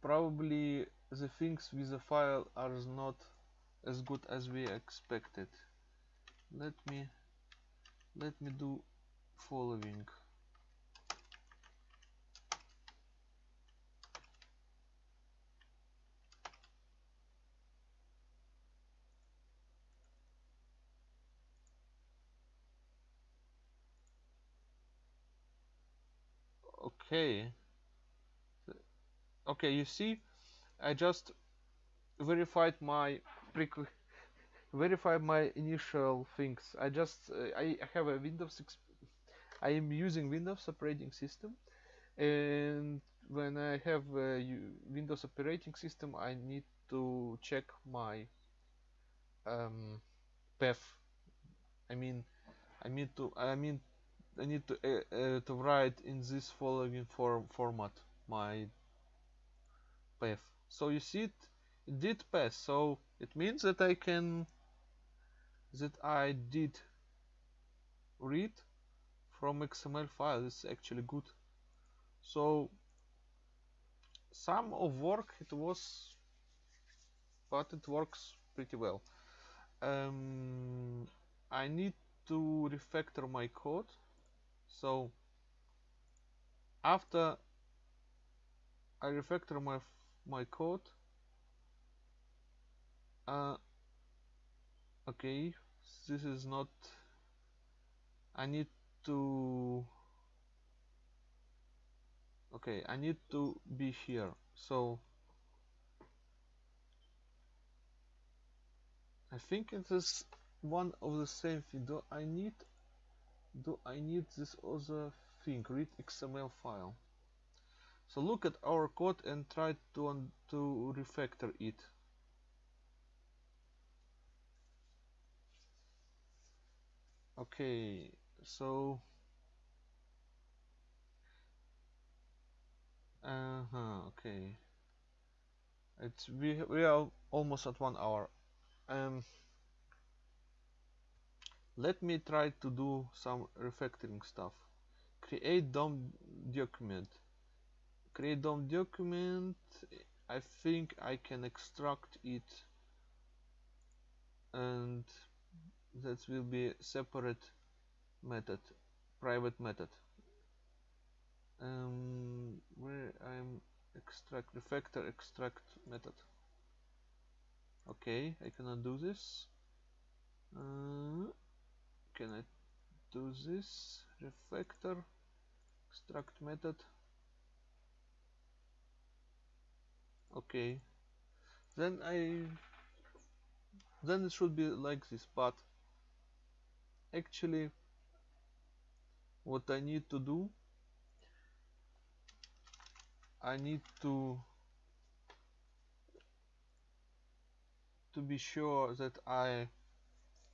probably the things with the file are not as good as we expected. Let me let me do following okay. Okay you see I just verified my verified my initial things. I just uh, I have a Windows I am using Windows operating system. And when I have a Windows operating system I need to check my um, path. I mean I mean to I mean I need to uh, uh, to write in this following form format my path. So you see it, it did pass. So it means that I can that I did read from XML file. Is actually good. So some of work it was but it works pretty well. Um, I need to refactor my code so after I refactor my my code uh, okay this is not I need to okay I need to be here. So I think it is one of the same thing. Do I need do I need this other thing? Read XML file. So look at our code and try to, to refactor it. Okay so uh-huh okay. It's we we are almost at one hour. Um let me try to do some refactoring stuff. Create DOM document. Create DOM document I think I can extract it. And that will be separate method private method. Um, where I'm extract refactor extract method. Okay I cannot do this. Uh, can I do this refactor extract method? Okay. Then I then it should be like this but actually what I need to do I need to to be sure that I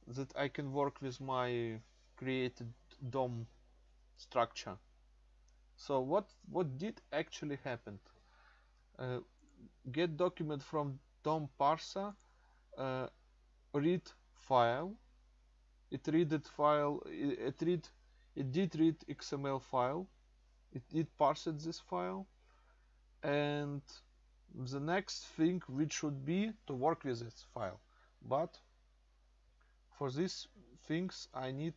that I can work with my created DOM structure. So what what did actually happen? Uh, get document from DOM parser uh, read file. It read it file it, it read it did read XML file. It did parse this file. And the next thing which should be to work with this file. But for these things I need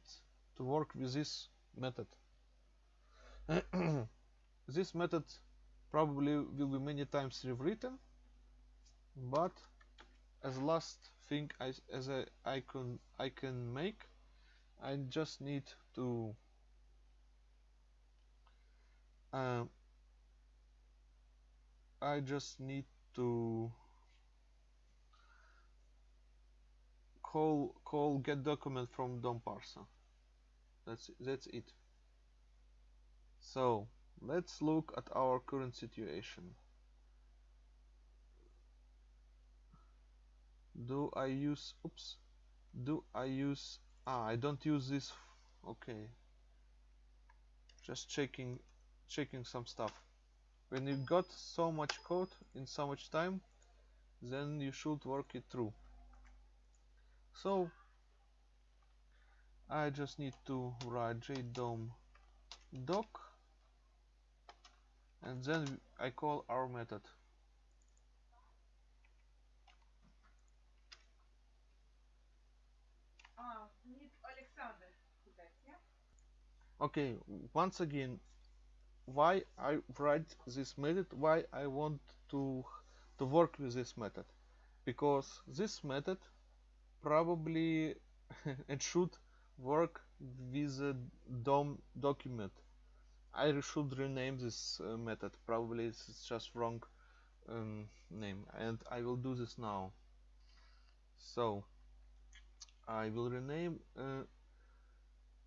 to work with this method. This method probably will be many times rewritten but as last thing I, as a can I can make I just need to uh, I just need to call call get document from DOM parser that's that's it. So let's look at our current situation. Do I use oops do I use ah I don't use this okay. Just checking checking some stuff. When you got so much code in so much time then you should work it through so I just need to write jdom doc and then I call our method. Okay once again why I write this method why I want to to work with this method. Because this method probably it should work with a DOM document. I should rename this uh, method. Probably it's just wrong um, name. And I will do this now. So I will rename uh,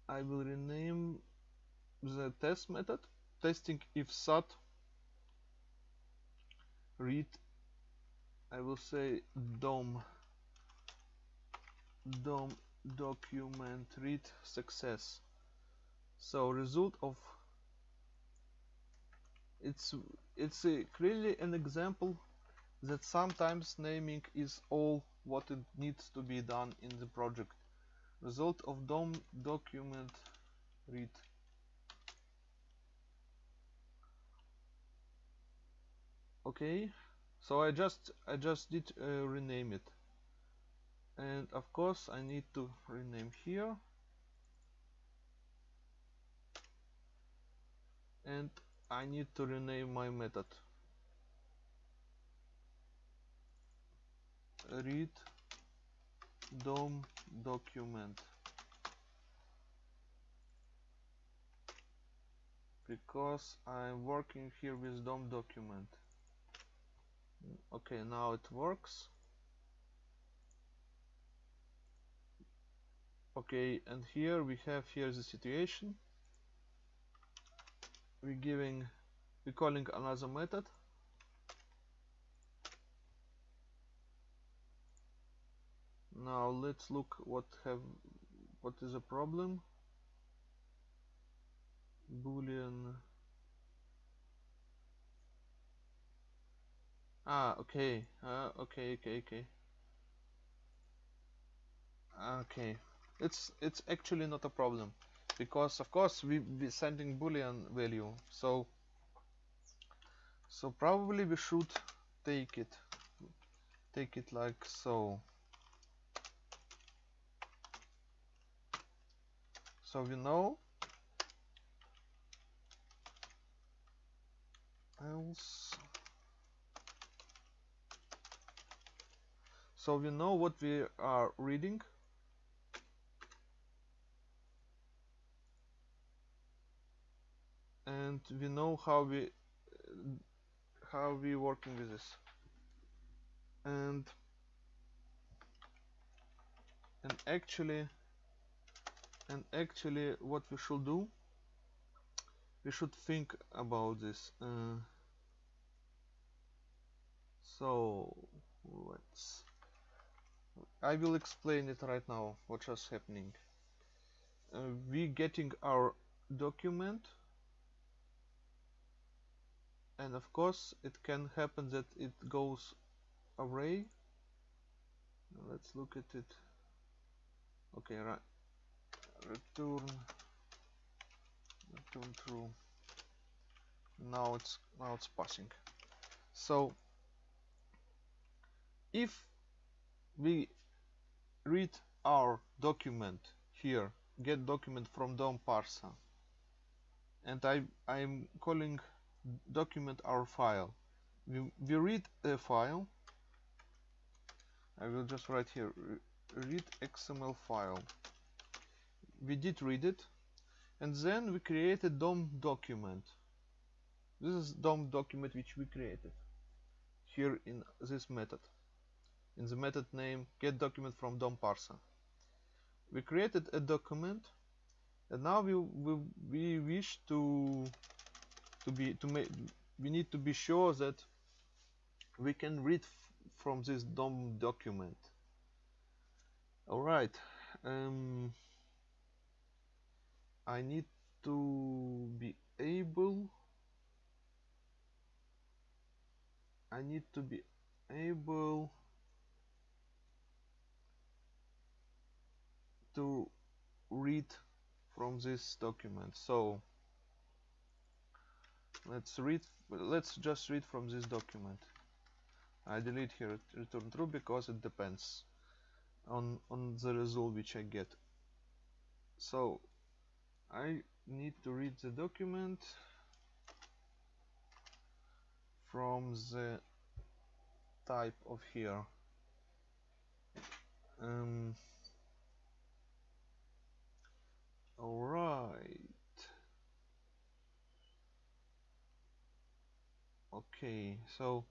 I will rename the test method testing if sat read I will say dom dom document read success. So result of it's it's a, clearly an example that sometimes naming is all what it needs to be done in the project. Result of dom document read okay so I just I just did uh, rename it and of course I need to rename here. And I need to rename my method. Read dom document. Because I'm working here with DOM document. Okay now it works okay and here we have here the situation. We're giving we're calling another method. Now let's look what have what is a problem. Boolean. Ah okay uh, okay okay okay. Okay it's it's actually not a problem. Because of course we be sending boolean value. So so probably we should take it. Take it like so. So we know else? So we know what we are reading and we know how we how we working with this. And and actually and actually what we should do we should think about this uh, so let's I will explain it right now what is happening. Uh, we getting our document and of course it can happen that it goes away. Let's look at it. Okay right. Return. Return true. Now it's now it's passing. So if we read our document here get document from DOM parser and I, I'm calling document our file. We, we read a file. I will just write here read XML file. We did read it. And then we create a DOM document. This is DOM document which we created here in this method. In the method name get document from DOM parser. We created a document. And now we, we, we wish to to be to make we need to be sure that we can read from this DOM document. Alright um, I need to be able I need to be able to read from this document. So let's read let's just read from this document. I delete here return true because it depends on on the result which I get. So I need to read the document from the type of here. Um, Alright. Okay, so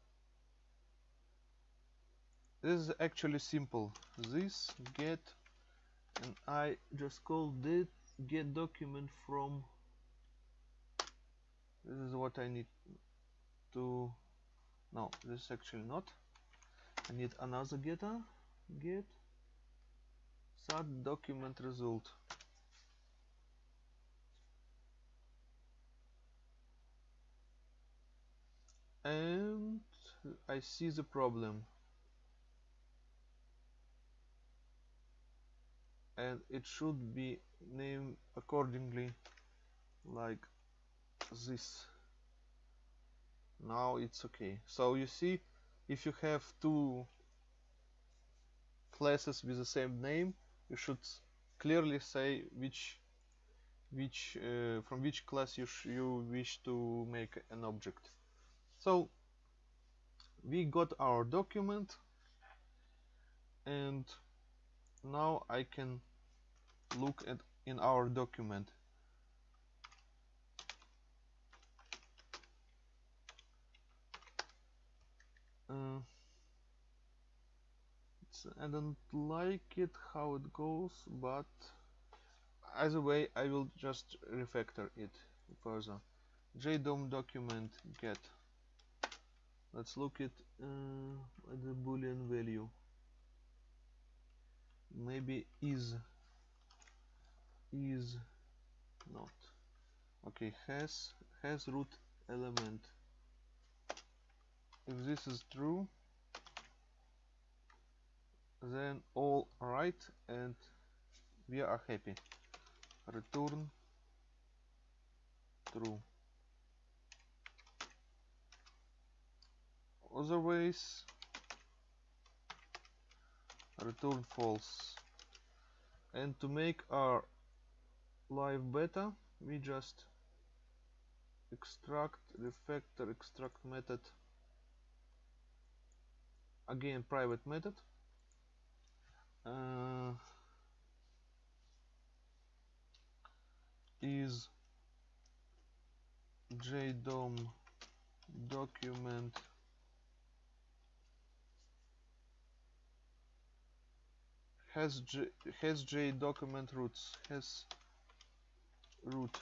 this is actually simple. This get and I just call it get document from this is what I need to no this is actually not I need another getter uh, get start document result and I see the problem. And it should be named accordingly like this. Now it's okay. So you see if you have two classes with the same name you should clearly say which which uh, from which class you, you wish to make an object so we got our document and now I can look at in our document. Uh, I don't like it how it goes but either way I will just refactor it further. Jdom document get let's look at, uh, at the boolean value. Maybe is is not. Okay has has root element. If this is true then all right and we are happy. Return true otherwise return false. And to make our live better we just extract refactor extract method. Again private method. Uh, is jdom document has J, has J document roots has root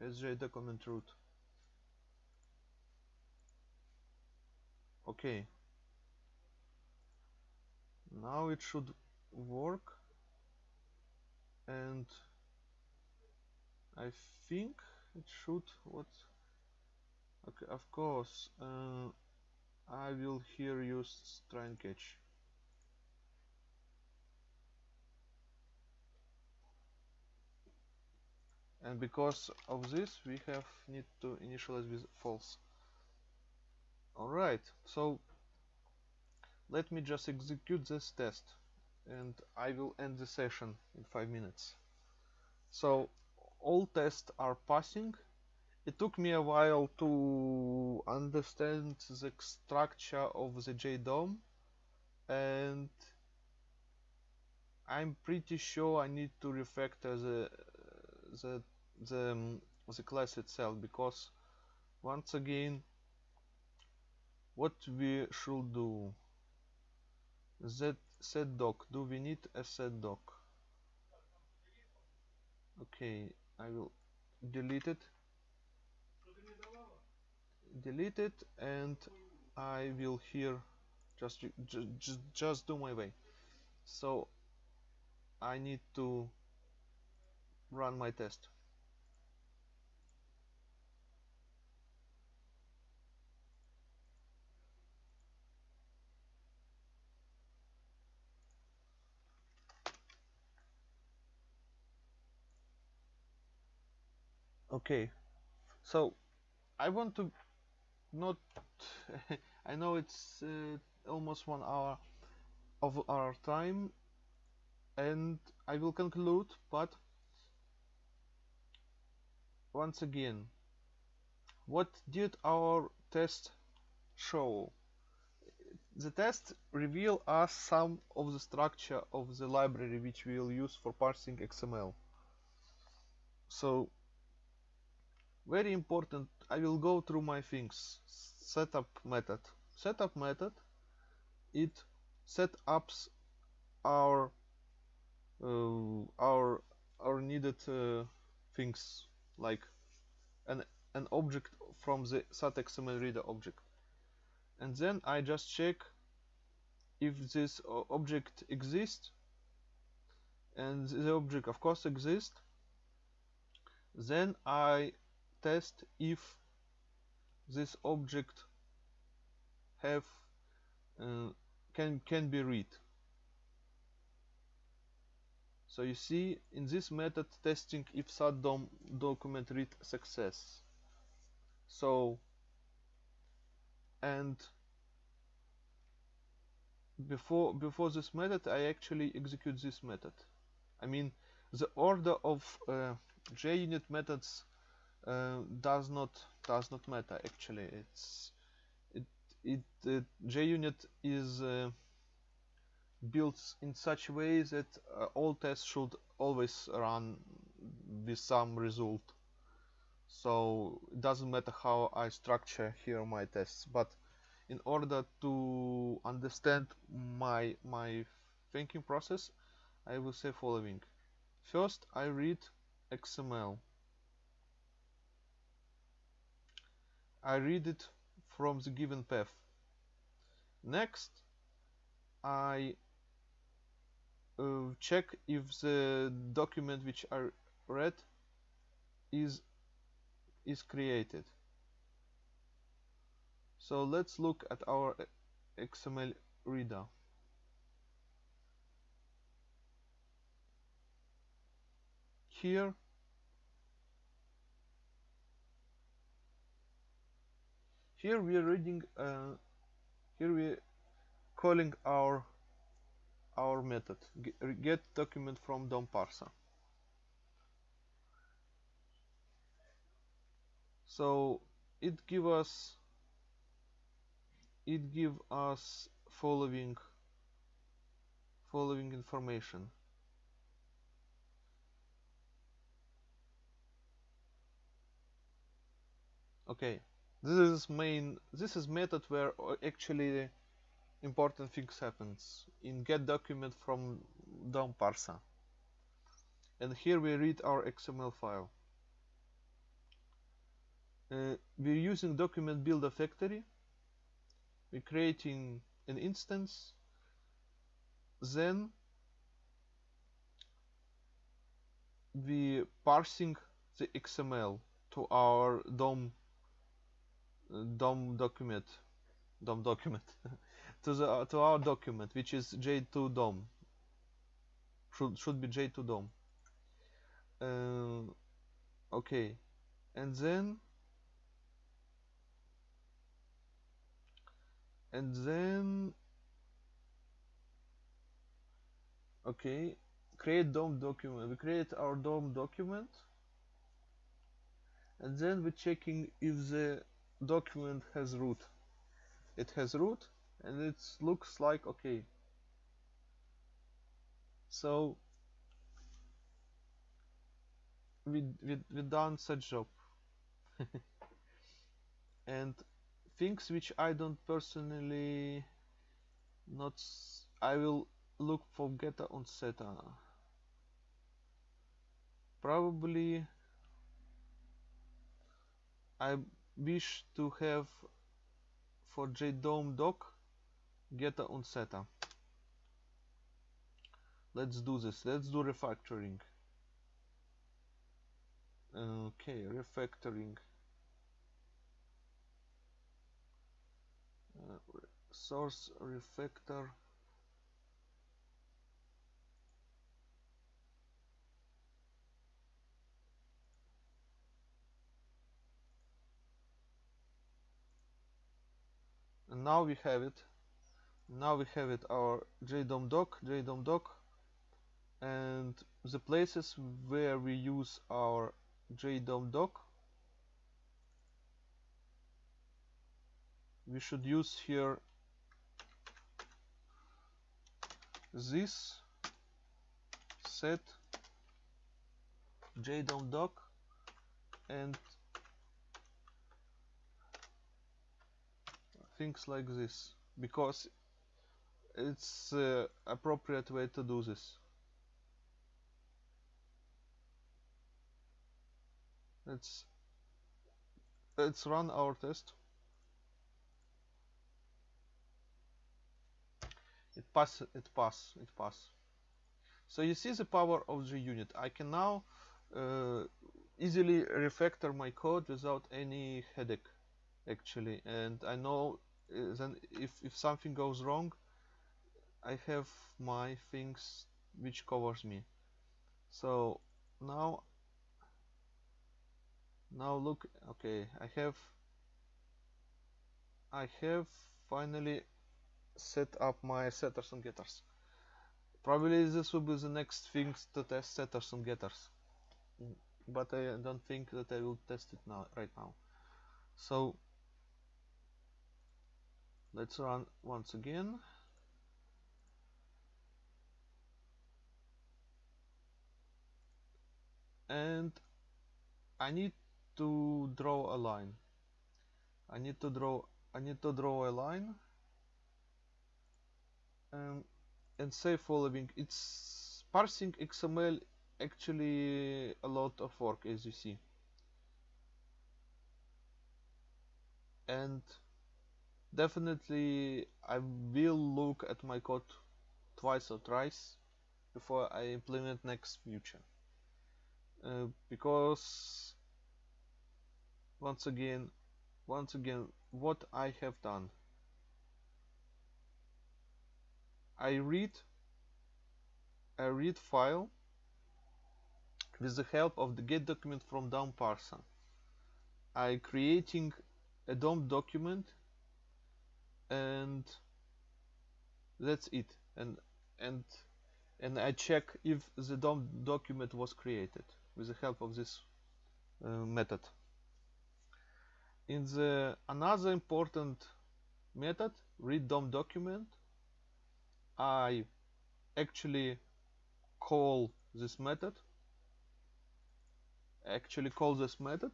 has J document root. Okay. Now it should work. And I think it should what? Okay of course uh, I will here use try and catch and because of this we have need to initialize with false alright so let me just execute this test and I will end the session in 5 minutes. So all tests are passing. It took me a while to understand the structure of the JDOM and I'm pretty sure I need to refactor the the the, um, the class itself because once again what we should do that set doc do we need a set doc? Okay I will delete it. Delete it and I will here just just just do my way. So I need to run my test okay. So I want to not I know it's uh, almost one hour of our time and I will conclude but once again what did our test show? The test reveal us some of the structure of the library which we will use for parsing XML so very important. I will go through my things. Setup method. Setup method it set ups our uh, our our needed uh, things like an an object from the XML reader object. And then I just check if this uh, object exists. And the object of course exists. Then I test if this object have uh, can can be read. So you see in this method testing if dom document read success. So and before before this method I actually execute this method. I mean the order of uh, JUnit methods uh, does not does not matter actually. It's it it uh, JUnit is uh, built in such a way that uh, all tests should always run with some result. So it doesn't matter how I structure here my tests but in order to understand my my thinking process I will say following. First I read XML I read it from the given path. Next, I uh, check if the document which I read is is created. So let's look at our XML reader. Here here we are reading uh, here we calling our our method. Get document from DOM parser so it give us it give us following following information. Okay this is main this is method where uh, actually important things happens. In get document from DOM parser. And here we read our XML file. Uh, we're using document builder factory. We're creating an instance. Then we parsing the XML to our DOM DOM document DOM document to the to our document which is J2 DOM. Should should be J2 DOM. Uh, okay. And then and then okay. Create DOM document. We create our DOM document. And then we're checking if the document has root. It has root and it looks like okay. So we, we, we done such job. And things which I don't personally not I will look for getter on setter. Probably I wish to have for JDOM doc getter on setter let's do this. Let's do refactoring. Okay refactoring. Uh, source refactor and now we have it. Now we have it our JDOM doc JDOM doc and the places where we use our JDOM doc we should use here this set JDOM doc and things like this because it's uh, appropriate way to do this. Let's let's run our test. It pass it pass it pass. So you see the power of the unit. I can now uh, easily refactor my code without any headache actually. And I know Uh, then if, if something goes wrong I have my things which covers me. So now now look okay I have I have finally set up my setters and getters. Probably this will be the next things to test setters and getters. But I don't think that I will test it now right now. So let's run once again. And I need to draw a line. I need to draw I need to draw a line. Um, and say following. It's parsing XML actually a lot of work as you see. And definitely I will look at my code twice or thrice before I implement next future. Uh, because once again once again what I have done I read I read file with the help of the get document from DOM parser I creating a DOM document and that's it. And and and I check if the DOM document was created with the help of this uh, method. In the another important method read DOM document I actually call this method actually call this method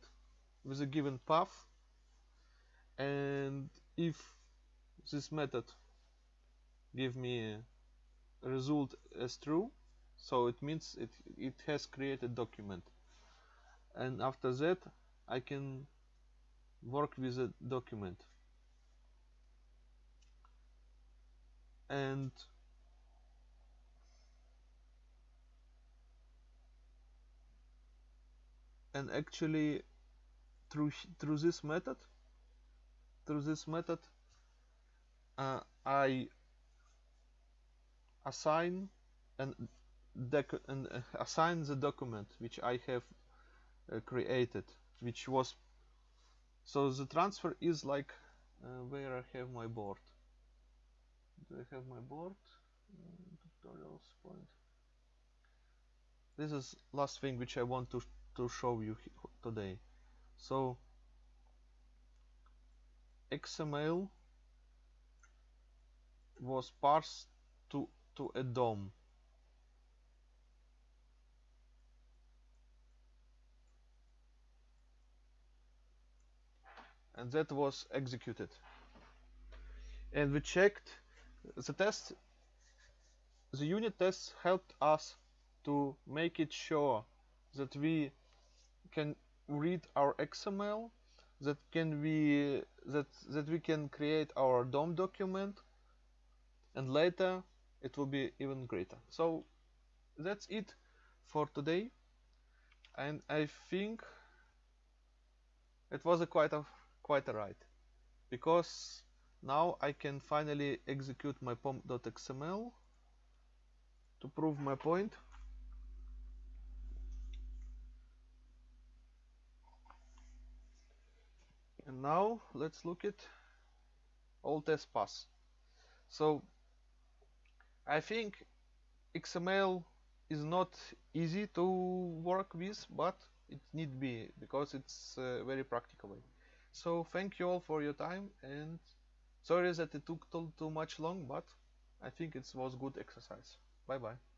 with a given path and if this method give me result as true. So it means it, it has created document. And after that I can work with a document. And and actually through through this method through this method uh, I assign and, and uh, assign the document which I have uh, created which was so the transfer is like uh, where I have my board. Do I have my board? Uh, tutorials point. This is last thing which I want to to show you today. So XML was parsed to to a DOM and that was executed. And we checked the test. The unit tests helped us to make it sure that we can read our XML that can be that that we can create our DOM document and later it will be even greater. So that's it for today. And I think it was a quite a quite a ride. Because now I can finally execute my pom.xml to prove my point. and now let's look at all test pass. So I think XML is not easy to work with but it need be because it's uh, very practical so thank you all for your time and sorry that it took too, too much long but I think it was good exercise. Bye bye